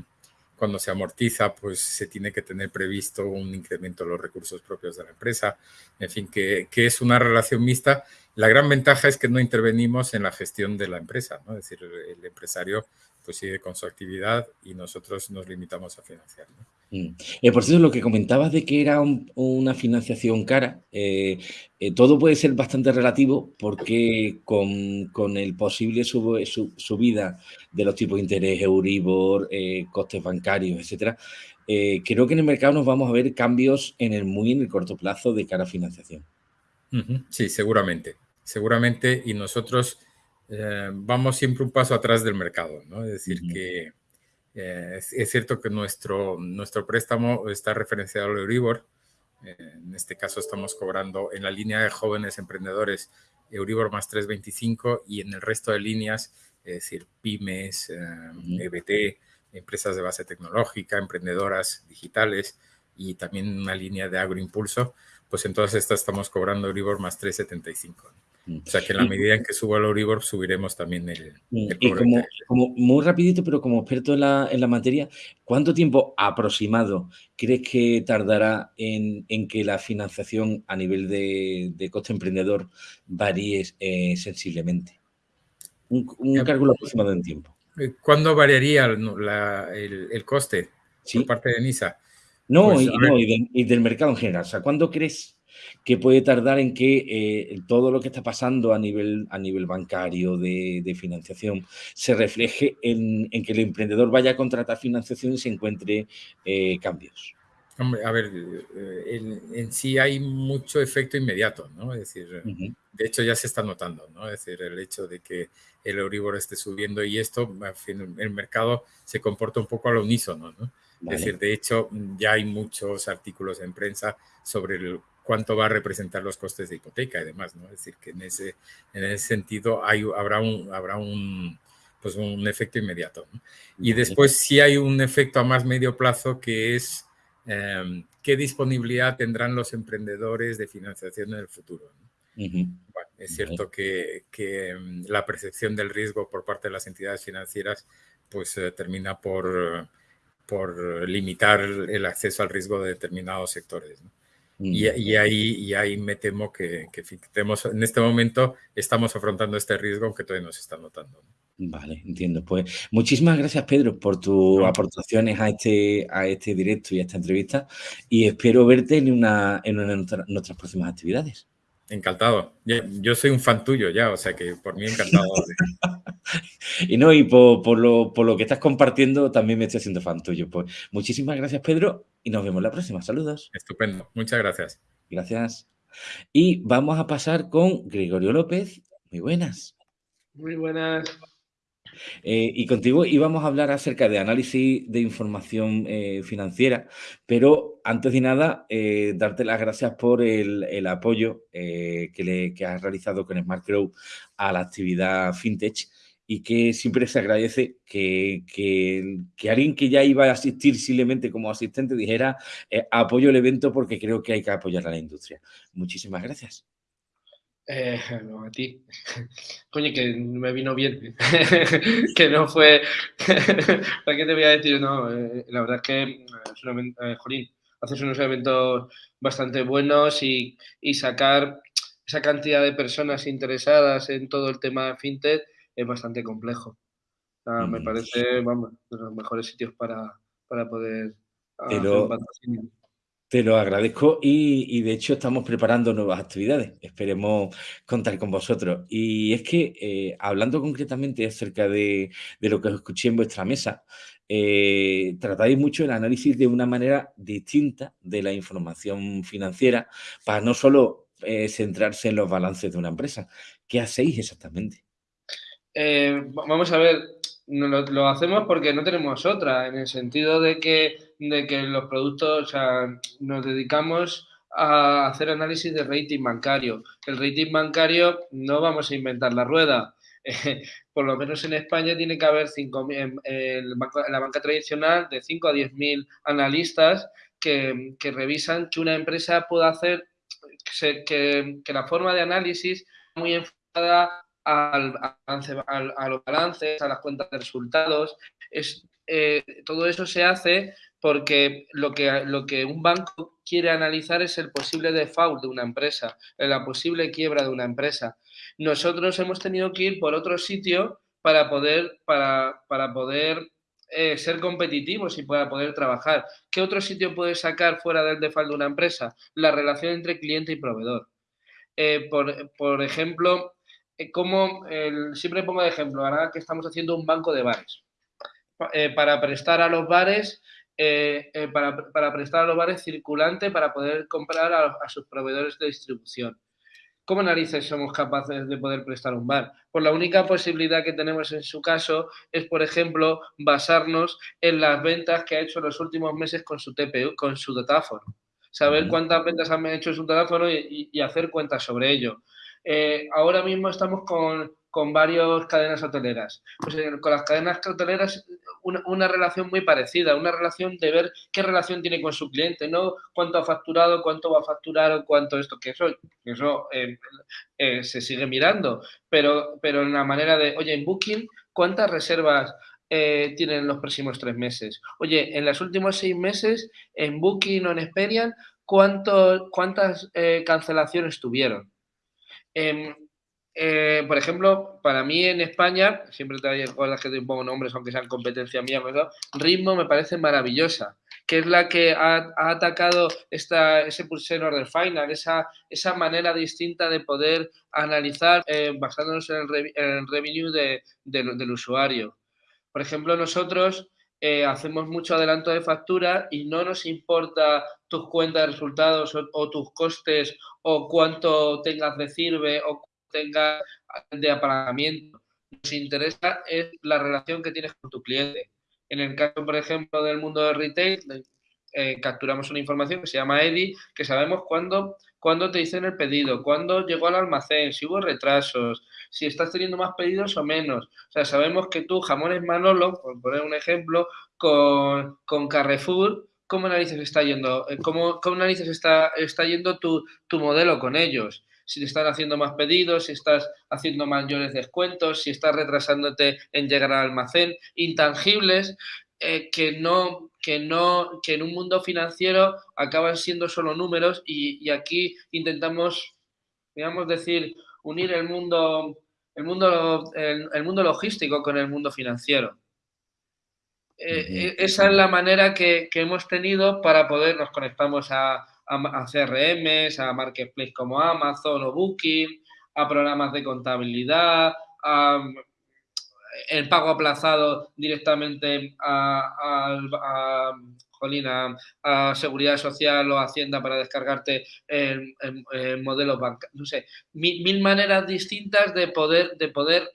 cuando se amortiza, pues se tiene que tener previsto un incremento de los recursos propios de la empresa. En fin, que, es una relación mixta. La gran ventaja es que no intervenimos en la gestión de la empresa, ¿no? Es decir, el empresario pues sigue con su actividad y nosotros nos limitamos a financiar. Mm. Eh, por cierto, lo que comentabas de que era una financiación cara, eh, eh, todo puede ser bastante relativo porque con, el posible subida de los tipos de interés, Euribor, costes bancarios, etcétera, creo que en el mercado nos vamos a ver cambios en el muy en el corto plazo de cara a financiación. Sí, seguramente, seguramente, y nosotros eh, vamos siempre un paso atrás del mercado, ¿no? Es decir, que eh, es, cierto que nuestro, nuestro préstamo está referenciado al Euribor. Eh, en este caso estamos cobrando en la línea de jóvenes emprendedores Euribor más 325 y en el resto de líneas, es decir, pymes, EBT, e empresas de base tecnológica, emprendedoras digitales y también una línea de agroimpulso, pues en todas estas estamos cobrando Euribor más 375. O sea que en la medida en que suba el Euribor, subiremos también el, mm. y como, muy rapidito, pero como experto en la, en la, materia, ¿cuánto tiempo aproximado crees que tardará en, que la financiación a nivel de, coste emprendedor varíe eh, sensiblemente? Un, un cálculo aproximado en tiempo. Eh, ¿Cuándo variaría el, coste por parte de NISA? No, pues, y, y del mercado en general. O sea, ¿cuándo crees que puede tardar en que eh, todo lo que está pasando a nivel, a nivel bancario de, financiación se refleje en, que el emprendedor vaya a contratar financiación y se encuentre eh, cambios. Hombre, a ver, eh, en, sí hay mucho efecto inmediato, ¿no? Es decir, de hecho ya se está notando, ¿no? Es decir, el hecho de que el Euribor esté subiendo y esto, el mercado se comporta un poco al unísono, ¿no? Es decir, de hecho, ya hay muchos artículos en prensa sobre el cuánto va a representar los costes de hipoteca y demás, ¿no? Es decir, que en ese, en ese sentido hay, habrá, un, habrá un, pues un efecto inmediato. Y después sí hay un efecto a más medio plazo que es em, qué disponibilidad tendrán los emprendedores de financiación en el futuro. es cierto que, que, em, la percepción del riesgo por parte de las entidades financieras pues eh, termina por, por limitar el acceso al riesgo de determinados sectores. ¿no? Y, y, ahí, y ahí me temo que, que tenemos, en este momento estamos afrontando este riesgo, aunque todavía no se está notando. Vale, entiendo. Pues muchísimas gracias, Pedro, por tus aportaciones a este, a este directo y a esta entrevista. Y espero verte en una, en una de nuestras próximas actividades. Encantado. Yo, soy un fan tuyo ya, o sea que por mí encantado. *laughs* y no, y por, lo, por, lo, que estás compartiendo también me estoy haciendo fan tuyo. Pues muchísimas gracias, Pedro, y nos vemos la próxima. Saludos. Estupendo. Muchas gracias. Gracias. Y vamos a pasar con Gregorio López. Muy buenas. Muy buenas. Eh, y contigo íbamos a hablar acerca de análisis de información eh, financiera, pero antes de nada, eh, darte las gracias por el, apoyo que, le, has realizado con Smart Grow a la actividad FinTech y que siempre se agradece que, que, alguien que ya iba a asistir simplemente como asistente dijera apoyo el evento porque creo que hay que apoyar a la industria. Muchísimas gracias. Eh, *laughs* no, a ti. *laughs* Coño, que me vino bien. *laughs* que no fue. ¿Para qué te voy a decir? No, eh, la verdad es que, eh, Jolín, haces unos eventos bastante buenos y, y, sacar esa cantidad de personas interesadas en todo el tema fintech es bastante complejo. me mm. parece, vamos, de los mejores sitios para, para poder Pero... Te lo agradezco y, de hecho estamos preparando nuevas actividades. Esperemos contar con vosotros. Y es que eh, hablando concretamente acerca de, lo que os escuché en vuestra mesa, eh, tratáis mucho el análisis de una manera distinta de la información financiera para no solo eh, centrarse en los balances de una empresa. ¿Qué hacéis exactamente? vamos a ver, lo, hacemos porque no tenemos otra, en el sentido de que, de que los productos, o sea, nos dedicamos a hacer análisis de rating bancario. El rating bancario no vamos a inventar la rueda. *laughs* por lo menos en España tiene que haber cinco, en, la banca tradicional de 5 a 10 mil analistas que, que, revisan que una empresa pueda hacer, que, que la forma de análisis muy enfocada al, a los balances, a las cuentas de resultados. Es, eh, todo eso se hace porque lo que, lo que un banco quiere analizar es el posible default de una empresa, la posible quiebra de una empresa. Nosotros hemos tenido que ir por otro sitio para poder, para, para poder eh, ser competitivos y para poder trabajar. ¿Qué otro sitio puede sacar fuera del default de una empresa? La relación entre cliente y proveedor. Eh, por, por, ejemplo, eh, como siempre pongo de ejemplo, ahora que estamos haciendo un banco de bares. Eh, para prestar a los bares, eh, para, prestar a los bares circulante para poder comprar a, sus proveedores de distribución. ¿Cómo narices somos capaces de poder prestar un bar? Pues la única posibilidad que tenemos en su caso es, por ejemplo, basarnos en las ventas que ha hecho en los últimos meses con su TPU, con su datáfono. Saber cuántas ventas han hecho en su teléfono y hacer cuentas sobre ello. Eh, ahora mismo estamos con, con varias cadenas hoteleras. Pues eh, con las cadenas hoteleras una, una, relación muy parecida, una relación de ver qué relación tiene con su cliente, no cuánto ha facturado, cuánto va a facturar o cuánto esto, que eso, eso eh, se sigue mirando, pero, pero en la manera de, oye, en Booking, ¿cuántas reservas tienen los próximos tres meses? Oye, en los últimos seis meses, en Booking o en Experian, ¿cuánto, ¿cuántas cancelaciones tuvieron? Em, eh, por ejemplo, para mí en España, siempre te acuerdas que te pongo nombres, aunque sean competencia mía, Ritmo me parece maravillosa, que es la que ha, atacado esta, ese pulse order final, esa, esa manera distinta de poder analizar eh, basándonos en el, revenue del usuario. Por ejemplo, nosotros eh, hacemos mucho adelanto de factura y no nos importa tus cuentas de resultados o, tus costes o cuánto tengas de sirve o tengas de apagamiento. Nos interesa es la relación que tienes con tu cliente. En el caso, por ejemplo, del mundo de retail, eh, capturamos una información que se llama EDI, que sabemos cuándo, cuándo te dicen el pedido, cuándo llegó al almacén, si hubo retrasos, si estás teniendo más pedidos o menos. O sea, sabemos que tú, jamones Manolo, por poner un ejemplo, con, con Carrefour, ¿cómo narices está yendo? Eh, ¿Cómo, cómo está, está yendo tu, tu modelo con ellos? si te están haciendo más pedidos, si estás haciendo mayores descuentos, si estás retrasándote en llegar al almacén, intangibles eh, que no que no que en un mundo financiero acaban siendo solo números y, y aquí intentamos digamos decir unir el mundo el mundo el mundo logístico con el mundo financiero. Eh, eh, esa es la manera que, hemos tenido para poder, nos conectamos a, a, CRMs, a marketplace como Amazon o Booking, a programas de contabilidad, a, el pago aplazado directamente a, a, Seguridad Social o Hacienda para descargarte el, modelo bancario. No sé, mil, maneras distintas de poder, de poder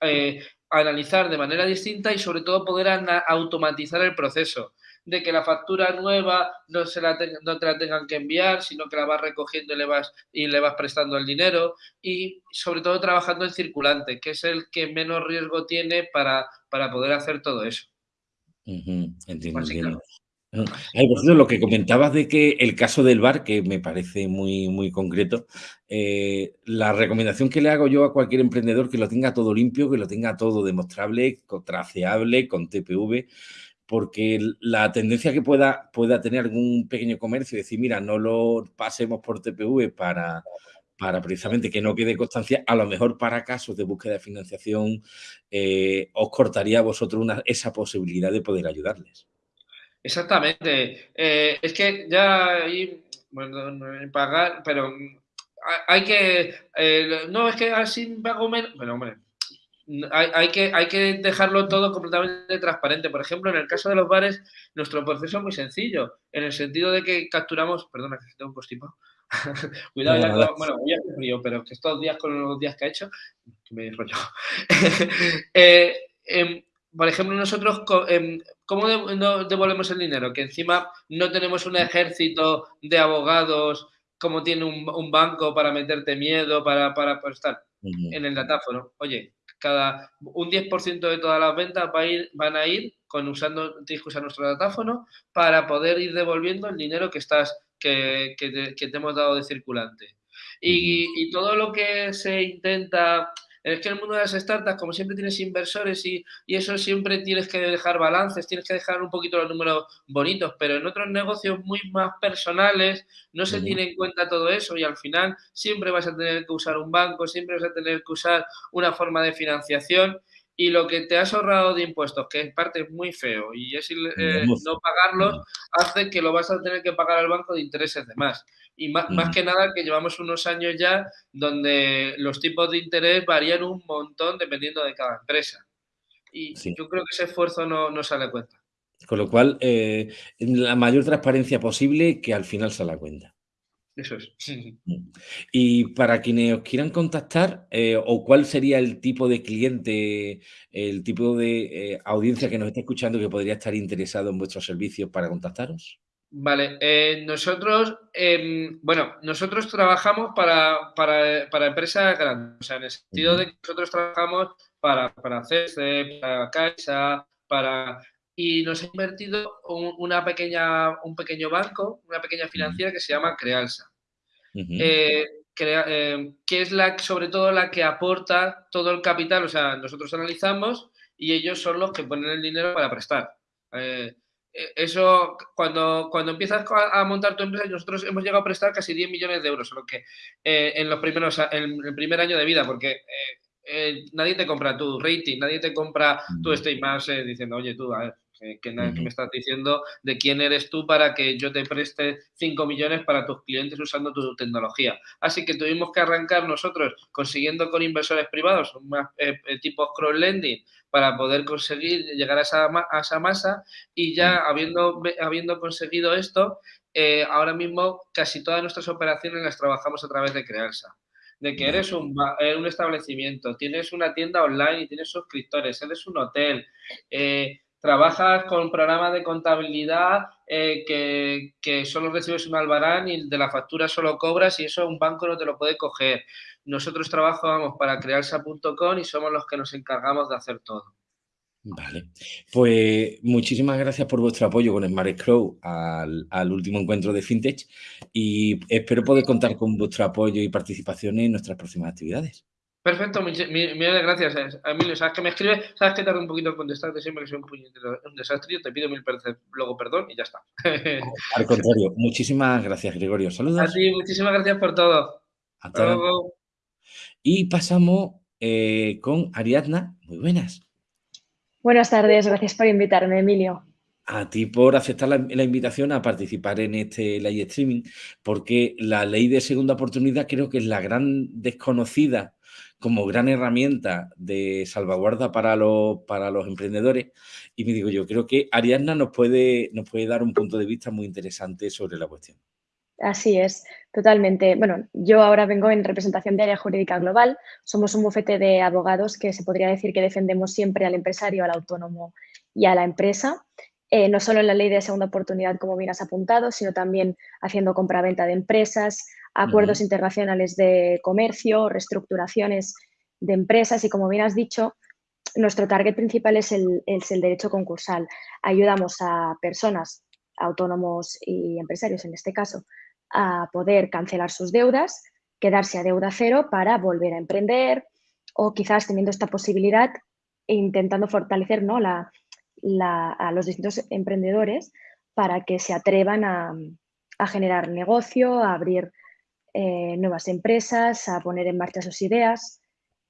eh, analizar de manera distinta y sobre todo poder automatizar el proceso. De que la factura nueva no, se la no te la tengan que enviar, sino que la vas recogiendo y le vas, y le vas prestando el dinero y sobre todo trabajando en circulante, que es el que menos riesgo tiene para, para poder hacer todo eso. entiendo, lo que comentabas de que el caso del bar, que me parece muy, muy concreto, eh, la recomendación que le hago yo a cualquier emprendedor que lo tenga todo limpio, que lo tenga todo demostrable, traceable, con TPV, porque la tendencia que pueda, pueda tener algún pequeño comercio, decir, mira, no lo pasemos por TPV para, para precisamente que no quede constancia, a lo mejor para casos de búsqueda de financiación, eh, os cortaría a vosotros una, esa posibilidad de poder ayudarles. Exactamente. Eh, es que ya hay, bueno, pagar, pero hay que, eh, no, es que así pago menos, pero hombre, hay, hay, que, hay que dejarlo todo completamente transparente. Por ejemplo, en el caso de los bares, nuestro proceso es muy sencillo, en el sentido de que capturamos, perdona, que tengo un constipado. *laughs* Cuidado, ya, bueno, hoy hace frío, pero que estos días con los días que ha hecho, me rollo. *laughs* eh, em, por ejemplo, nosotros, em, ¿cómo devolvemos el dinero? Que encima no tenemos un ejército de abogados como tiene un, banco para meterte miedo, para, para, estar en el datáfono. Oye, cada un 10% de todas las ventas va a ir, van a ir con usando, que usar nuestro datáfono para poder ir devolviendo el dinero que estás, que, que, te, hemos dado de circulante. Y, y, todo lo que se intenta es que en el mundo de las startups, como siempre tienes inversores y, eso siempre tienes que dejar balances, tienes que dejar un poquito los números bonitos, pero en otros negocios muy más personales no se tiene en cuenta todo eso y al final siempre vas a tener que usar un banco, siempre vas a tener que usar una forma de financiación y lo que te has ahorrado de impuestos, que es parte muy feo y es eh, no pagarlos, hace que lo vas a tener que pagar al banco de intereses de más. Y más, que nada que llevamos unos años ya donde los tipos de interés varían un montón dependiendo de cada empresa. Y yo creo que ese esfuerzo no, no sale a cuenta. Con lo cual, eh, la mayor transparencia posible que al final sale a cuenta. Eso es. Mm. Y para quienes os quieran contactar, eh, o cuál sería el tipo de cliente, el tipo de eh, audiencia que nos está escuchando que podría estar interesado en vuestros servicios para contactaros. Vale, eh, nosotros, em, bueno, nosotros trabajamos para, para, para, empresas grandes, o sea, en el sentido de que nosotros trabajamos para, para CESE, para Caixa, para... Y nos ha invertido una pequeña, un pequeño banco, una pequeña financiera que se llama Crealsa, eh, eh, que es la, sobre todo la que aporta todo el capital, o sea, nosotros analizamos y ellos son los que ponen el dinero para prestar. Eh, eso, cuando, cuando empiezas a montar tu empresa, nosotros hemos llegado a prestar casi 10 millones de euros, solo que en los primeros, en el primer año de vida, porque nadie te compra tu rating, nadie te compra tu más diciendo, oye, tú, a ver, que, me estás diciendo de quién eres tú para que yo te preste 5 millones para tus clientes usando tu tecnología. Así que tuvimos que arrancar nosotros consiguiendo con inversores privados, más, eh, eh, tipo cross-lending, para poder conseguir llegar a esa, a esa masa y ya habiendo, habiendo conseguido esto, eh, ahora mismo casi todas nuestras operaciones las trabajamos a través de Crearsa de que eres un, un, establecimiento, tienes una tienda online y tienes suscriptores, eres un hotel, eh, trabajas con programas de contabilidad eh, que, solo recibes un albarán y de la factura solo cobras y eso un banco no te lo puede coger. Nosotros trabajamos para crearsa.com y somos los que nos encargamos de hacer todo. Vale, pues muchísimas gracias por vuestro apoyo con Smart Crow al, al, último encuentro de FinTech y espero poder contar con vuestro apoyo y participación en nuestras próximas actividades. Perfecto, millones de gracias, Emilio. Sabes que me escribe, sabes que tarda un poquito en contestarte siempre que soy un, desastre. Yo te pido mil luego perdón y ya está. *laughs* Al contrario, muchísimas gracias, Gregorio. Saludos. A ti, muchísimas gracias por todo. Hasta luego. Y pasamos eh, con Ariadna. Muy buenas. Buenas tardes, gracias por invitarme, Emilio. A ti por aceptar la, la, invitación a participar en este live streaming, porque la ley de segunda oportunidad creo que es la gran desconocida como gran herramienta de salvaguarda para los, para los emprendedores. Y me digo, yo creo que Ariadna nos puede, nos puede dar un punto de vista muy interesante sobre la cuestión. Así es, totalmente. Bueno, yo ahora vengo en representación de Área Jurídica Global. Somos un bufete de abogados que se podría decir que defendemos siempre al empresario, al autónomo y a la empresa. eh, no solo en la ley de segunda oportunidad, como bien has apuntado, sino también haciendo compraventa de empresas, acuerdos internacionales de comercio, reestructuraciones de empresas y, como bien has dicho, nuestro target principal es el, es el derecho concursal. Ayudamos a personas, autónomos y empresarios en este caso, a poder cancelar sus deudas, quedarse a deuda cero para volver a emprender o quizás teniendo esta posibilidad e intentando fortalecer ¿no? la, a los distintos emprendedores para que se atrevan a, generar negocio, a abrir eh, nuevas empresas, a poner en marcha sus ideas.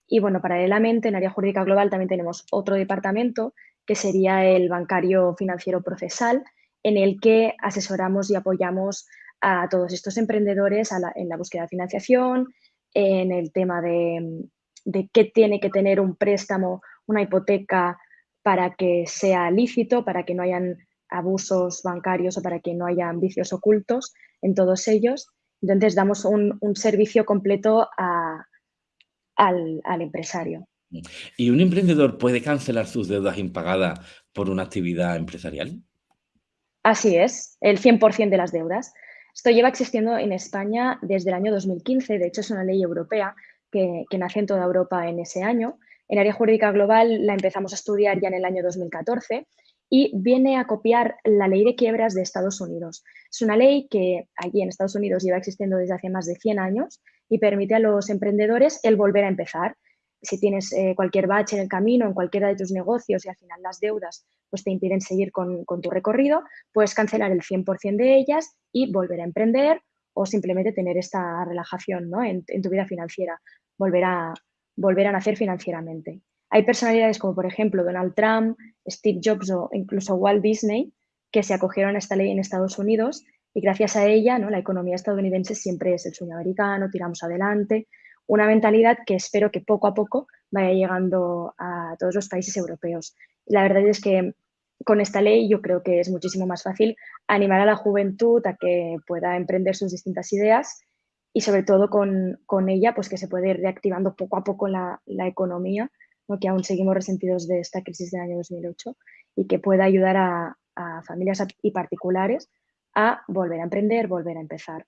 Y bueno, paralelamente en área jurídica global también tenemos otro departamento que sería el bancario financiero procesal, en el que asesoramos y apoyamos a todos estos emprendedores en la búsqueda de financiación, en el tema de, de qué tiene que tener un préstamo, una hipoteca para que sea lícito, para que no hayan abusos bancarios o para que no hayan vicios ocultos en todos ellos. Entonces, damos un, servicio completo al, empresario. ¿Y un emprendedor puede cancelar sus deudas impagadas por una actividad empresarial? Así es, el 100% de las deudas. Esto lleva existiendo en España desde el año 2015, de hecho es una ley europea que, que nace en toda Europa en ese año en área jurídica global la empezamos a estudiar ya en el año 2014 y viene a copiar la ley de quiebras de Estados Unidos. Es una ley que allí en Estados Unidos lleva existiendo desde hace más de 100 años y permite a los emprendedores el volver a empezar. Si tienes eh, cualquier bache en el camino, en cualquiera de tus negocios y al final las deudas pues te impiden seguir con, tu recorrido, puedes cancelar el 100% de ellas y volver a emprender o simplemente tener esta relajación ¿no? en, en tu vida financiera, volver a, volver a nacer financieramente. Hay personalidades como, por ejemplo, Donald Trump, Steve Jobs o incluso Walt Disney que se acogieron a esta ley en Estados Unidos y gracias a ella ¿no? la economía estadounidense siempre es el sueño americano, tiramos adelante, una mentalidad que espero que poco a poco vaya llegando a todos los países europeos. La verdad es que con esta ley yo creo que es muchísimo más fácil animar a la juventud a que pueda emprender sus distintas ideas y sobre todo con, ella, pues que se puede ir reactivando poco a poco la economía, que aún seguimos resentidos de esta crisis del año 2008 y que pueda ayudar a, familias y particulares a volver a emprender, volver a empezar.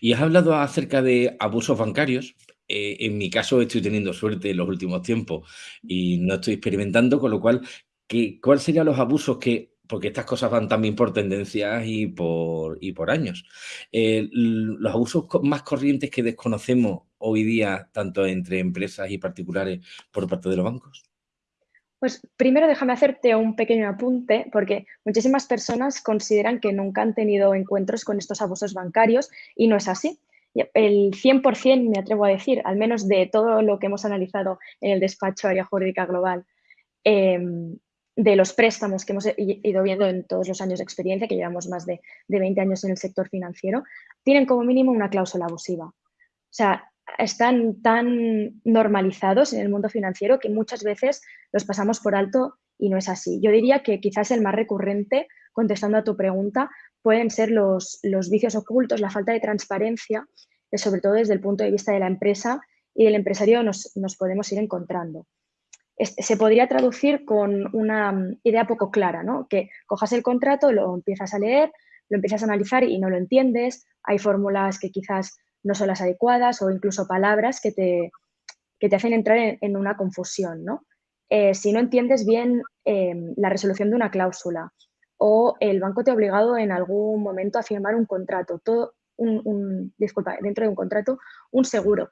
Y has hablado acerca de abusos bancarios. Eh, en mi caso estoy teniendo suerte en los últimos tiempos y no estoy experimentando, con lo cual, ¿qué, ¿cuáles serían los abusos que porque estas cosas van también por tendencias y por, y por años. Eh, los abusos más corrientes que desconocemos hoy día, tanto entre empresas y particulares, por parte de los bancos. Pues primero déjame hacerte un pequeño apunte, porque muchísimas personas consideran que nunca han tenido encuentros con estos abusos bancarios y no es así. El 100%, me atrevo a decir, al menos de todo lo que hemos analizado en el despacho Área Jurídica Global, em, de los préstamos que hemos ido viendo en todos los años de experiencia, que llevamos más de, 20 años en el sector financiero, tienen como mínimo una cláusula abusiva. O sea, están tan normalizados en el mundo financiero que muchas veces los pasamos por alto y no es así. Yo diría que quizás el más recurrente, contestando a tu pregunta, pueden ser los, los vicios ocultos, la falta de transparencia, que sobre todo desde el punto de vista de la empresa y del empresario nos, nos podemos ir encontrando se podría traducir con una mm, idea poco clara, ¿no? Que cojas el contrato, lo empiezas a leer, lo empiezas a analizar y no lo entiendes, hay fórmulas que quizás no son las adecuadas o incluso palabras que te, te hacen entrar en, una confusión, ¿no? Eh, si no entiendes bien em, la resolución de una cláusula o el banco te ha obligado en algún momento a firmar un contrato, todo un, disculpa, dentro de un contrato, un seguro.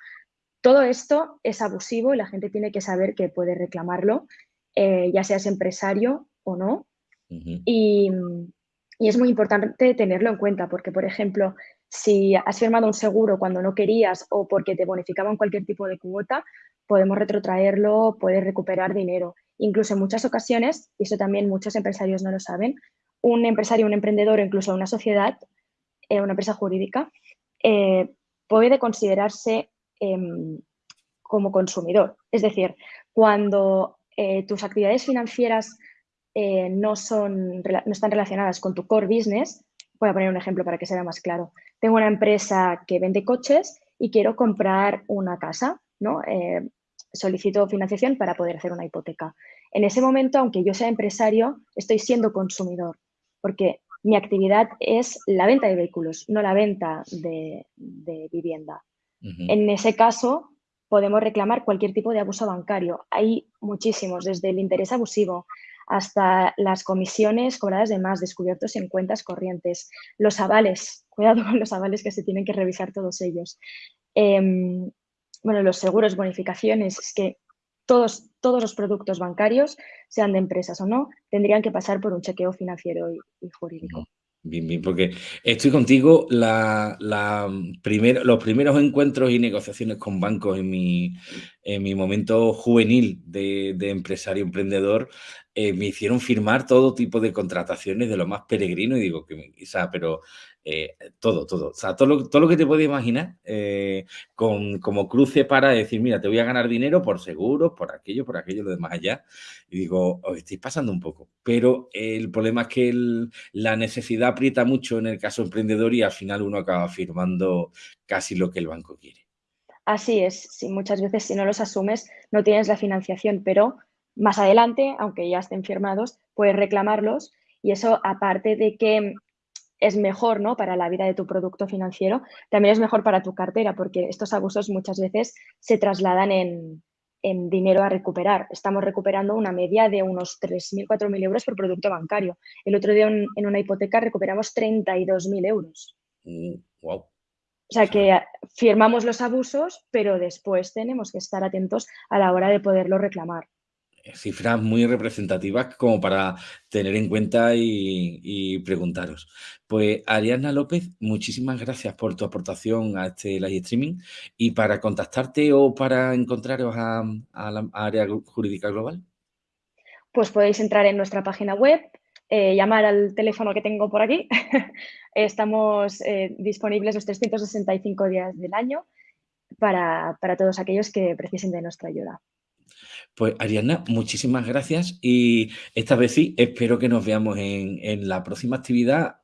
Todo esto es abusivo y la gente tiene que saber que puede reclamarlo, eh, ya seas empresario o no. y, es muy importante tenerlo en cuenta porque, por ejemplo, si has firmado un seguro cuando no querías o porque te bonificaban cualquier tipo de cuota, podemos retrotraerlo, puedes recuperar dinero. Incluso en muchas ocasiones, y eso también muchos empresarios no lo saben, un empresario, un emprendedor o incluso una sociedad, eh, una empresa jurídica, eh, puede considerarse Em, como consumidor. Es decir, cuando eh, tus actividades financieras no, son, no están relacionadas con tu core business, voy a poner un ejemplo para que sea más claro. Tengo una empresa que vende coches y quiero comprar una casa, ¿no? Eh, solicito financiación para poder hacer una hipoteca. En ese momento, aunque yo sea empresario, estoy siendo consumidor, porque mi actividad es la venta de vehículos, no la venta de, vivienda. En ese caso, podemos reclamar cualquier tipo de abuso bancario. Hay muchísimos, desde el interés abusivo hasta las comisiones cobradas de más descubiertos en cuentas corrientes, los avales, *laughs* cuidado con los avales que se tienen que revisar todos ellos. Em, bueno, los seguros, bonificaciones, es que todos, todos los productos bancarios, sean de empresas o no, tendrían que pasar por un chequeo financiero y, jurídico. Bien, bien, porque estoy contigo. Los primeros encuentros y negociaciones con bancos en mi, en mi momento juvenil de, empresario emprendedor eh, me hicieron firmar todo tipo de contrataciones de lo más peregrino y digo que, o sea, pero eh, todo, todo, o sea, todo lo, todo lo que te puedes imaginar eh, con, como cruce para decir, mira, te voy a ganar dinero por seguros, por aquello, por aquello, lo demás allá. Y digo, os estáis pasando un poco. Pero el problema es que la necesidad aprieta mucho en el caso emprendedor y al final uno acaba firmando casi lo que el banco quiere. Así es, sí, muchas veces si no los asumes no tienes la financiación, pero más adelante, aunque ya estén firmados, puedes reclamarlos y eso, aparte de que es mejor ¿no? para la vida de tu producto financiero, también es mejor para tu cartera, porque estos abusos muchas veces se trasladan en, dinero a recuperar. Estamos recuperando una media de unos 3.000, 4.000 euros por producto bancario. El otro día en, una hipoteca recuperamos 32.000 euros. wow. O sea que firmamos los abusos, pero después tenemos que estar atentos a la hora de poderlo reclamar cifras muy representativas como para tener en cuenta y, preguntaros. Pues Ariana López, muchísimas gracias por tu aportación a este live streaming y para contactarte o para encontraros a, la área jurídica global. Pues podéis entrar en nuestra página web, eh, llamar al teléfono que tengo por aquí. *laughs* Estamos eh, disponibles los 365 días del año para todos aquellos que precisen de nuestra ayuda. Pues Ariana, muchísimas gracias y esta vez sí, espero que nos veamos en, la próxima actividad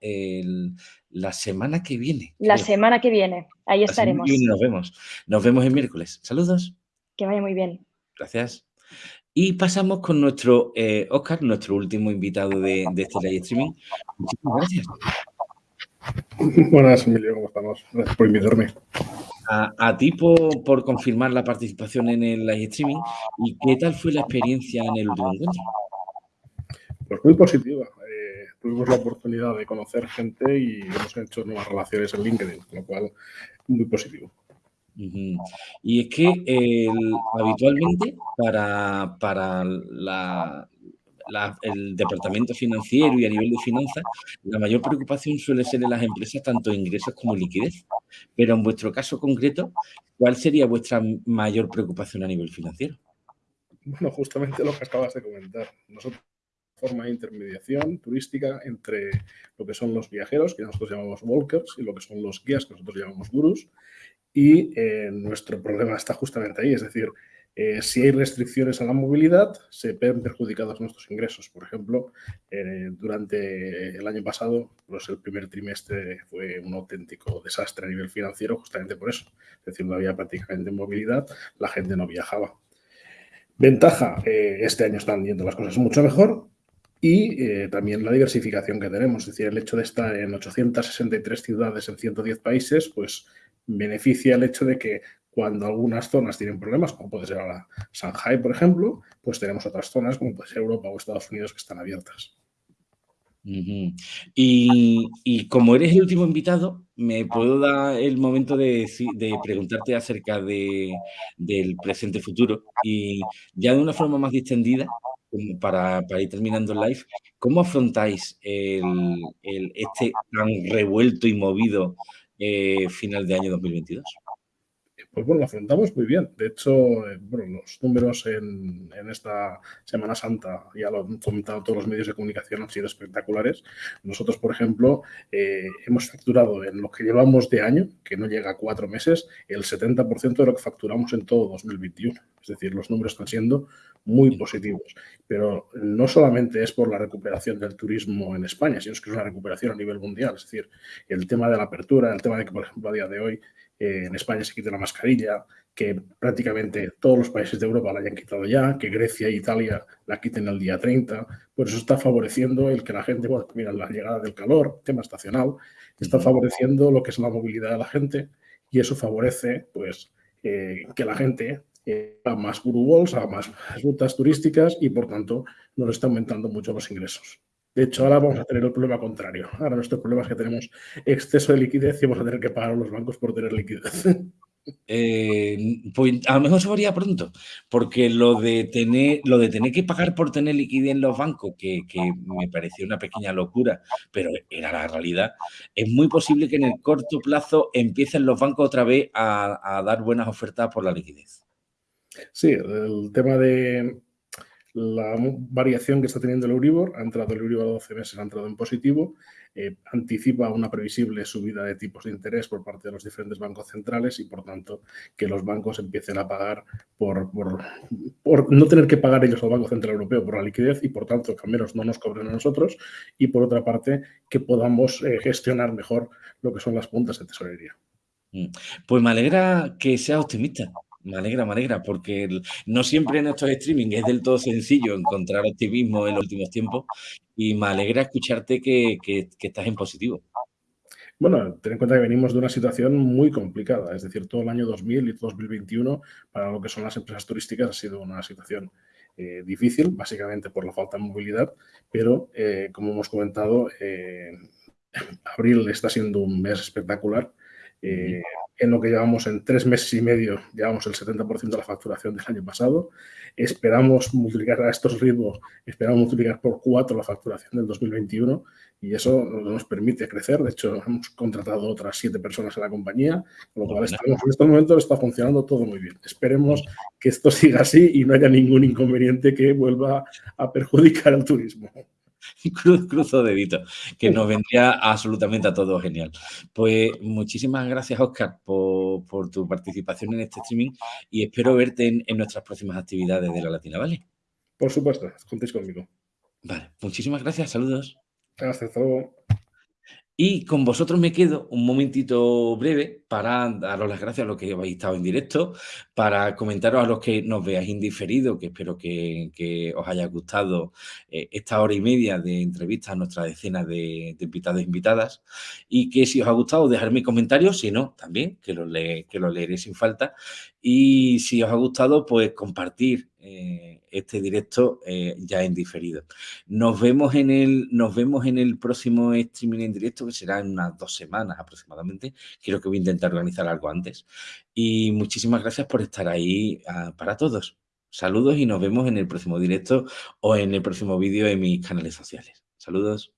la semana que viene. La semana que viene, ahí estaremos. Y nos vemos. Nos vemos el miércoles. Saludos. Que vaya muy bien. Gracias. Y pasamos con nuestro eh, Oscar, nuestro último invitado de, este live streaming. Muchísimas gracias. Buenas, Emilio, ¿cómo estamos? Gracias por invitarme a, ti por, confirmar la participación en el live streaming y qué tal fue la experiencia en el último encuentro. Pues muy positiva. Eh, tuvimos la oportunidad de conocer gente y hemos hecho nuevas relaciones en LinkedIn, lo cual muy positivo. Y es que habitualmente para, para el departamento financiero y a nivel de finanzas, la mayor preocupación suele ser en las empresas tanto ingresos como liquidez. Pero en vuestro caso concreto, ¿cuál sería vuestra mayor preocupación a nivel financiero? Bueno, justamente lo que acabas de comentar. Nosotros forma de intermediación turística entre lo que son los viajeros, que nosotros llamamos walkers, y lo que son los guías, que nosotros llamamos gurus. Y eh, nuestro problema está justamente ahí, es decir, eh, si hay restricciones a la movilidad, se ven perjudicados nuestros ingresos. Por ejemplo, eh, durante el año pasado, pues el primer trimestre fue un auténtico desastre a nivel financiero justamente por eso. Es decir, no había prácticamente movilidad, la gente no viajaba. Ventaja, eh, este año están yendo las cosas mucho mejor y también la diversificación que tenemos. Es decir, el hecho de estar en 863 ciudades en 110 países, pues beneficia el hecho de que cuando algunas zonas tienen problemas, como puede ser ahora Shanghai, por ejemplo, pues tenemos otras zonas, como puede ser Europa o Estados Unidos, que están abiertas. y, como eres el último invitado, me puedo dar el momento de, preguntarte acerca del presente futuro y ya de una forma más distendida, para, ir terminando el live, ¿cómo afrontáis este tan revuelto y movido eh, final de año 2022? pues bueno, lo afrontamos muy bien. De hecho, eh, bueno, los números en, esta Semana Santa, ya lo han comentado todos los medios de comunicación, han sido espectaculares. Nosotros, por ejemplo, eh, hemos facturado en lo que llevamos de año, que no llega a cuatro meses, el 70% de lo que facturamos en todo 2021. Es Es decir, los números están siendo muy positivos. Pero no solamente es por la recuperación del turismo en España, sino que es una recuperación a nivel mundial. Es decir, el tema de la apertura, el tema de que, por ejemplo, a día de hoy eh, en España se quite la mascarilla, que prácticamente todos los países de Europa la hayan quitado ya, que Grecia e Italia la quiten el día 30, pues eso está favoreciendo el que la gente, bueno, mira, la llegada del calor, tema estacional, está favoreciendo lo que es la movilidad de la gente y eso favorece, pues, eh, que la gente eh, haga más guru haga más rutas turísticas y, por tanto, nos está aumentando mucho los ingresos. De hecho, ahora vamos a tener el problema contrario. Ahora nuestro problema es que tenemos exceso de liquidez y vamos a tener que pagar a los bancos por tener liquidez. Eh, pues a lo mejor se varía pronto, porque lo de tener, lo de tener que pagar por tener liquidez en los bancos, que, me pareció una pequeña locura, pero era la realidad, es muy posible que en el corto plazo empiecen los bancos otra vez a dar buenas ofertas por la liquidez. Sí, el tema de, la variación que está teniendo el Euribor, ha entrado el Euribor a 12 meses, ha entrado en positivo, eh, anticipa una previsible subida de tipos de interés por parte de los diferentes bancos centrales y, por tanto, que los bancos empiecen a pagar por, no tener que pagar ellos al Banco Central Europeo por la liquidez y, por tanto, que al menos no nos cobren a nosotros y, por otra parte, que podamos eh, gestionar mejor lo que son las puntas de tesorería. Mm. Pues me alegra que sea optimista. Me alegra, me alegra, porque no siempre en estos streaming es del todo sencillo encontrar optimismo en los últimos tiempos y me alegra escucharte que, estás en positivo. Bueno, ten en cuenta que venimos de una situación muy complicada, es decir, todo el año 2000 y 2021 para lo que son las empresas turísticas ha sido una situación eh, difícil, básicamente por la falta de movilidad, pero eh, como hemos comentado, eh, *laughs* abril está siendo un mes espectacular eh, en lo que llevamos en tres meses y medio, llevamos el 70% de la facturación del año pasado. Esperamos multiplicar a estos ritmos, esperamos multiplicar por cuatro la facturación del 2021 y eso nos permite crecer. De hecho, hemos contratado otras siete personas en la compañía, con lo cual estamos, en estos momentos está funcionando todo muy bien. Esperemos que esto siga así y no haya ningún inconveniente que vuelva a perjudicar al turismo. *laughs* Cruz, cruzo dedito, que nos *laughs* vendría absolutamente a todos genial. Pues muchísimas gracias, Oscar, por, tu participación en este streaming y espero verte en, nuestras próximas actividades de la Latina, ¿vale? Por supuesto, contéis conmigo. Vale, muchísimas gracias, saludos. Hasta luego. Y con vosotros me quedo un momentito breve para daros las gracias a los que habéis estado en directo, para comentaros a los que nos veáis indiferido, que espero que, os haya gustado eh, esta hora y media de entrevista a nuestra decena de, invitados e invitadas, y que si os ha gustado dejarme comentarios, si no, también, que lo, que lo leeré sin falta, y si os ha gustado, pues compartir eh, este directo eh, ya en diferido. Nos vemos en, el, nos vemos en el próximo streaming en directo, que será en unas dos semanas aproximadamente. Quiero que voy a intentar organizar algo antes. Y muchísimas gracias por estar ahí ah, para todos. Saludos y nos vemos en el próximo directo o en el próximo vídeo en mis canales sociales. Saludos.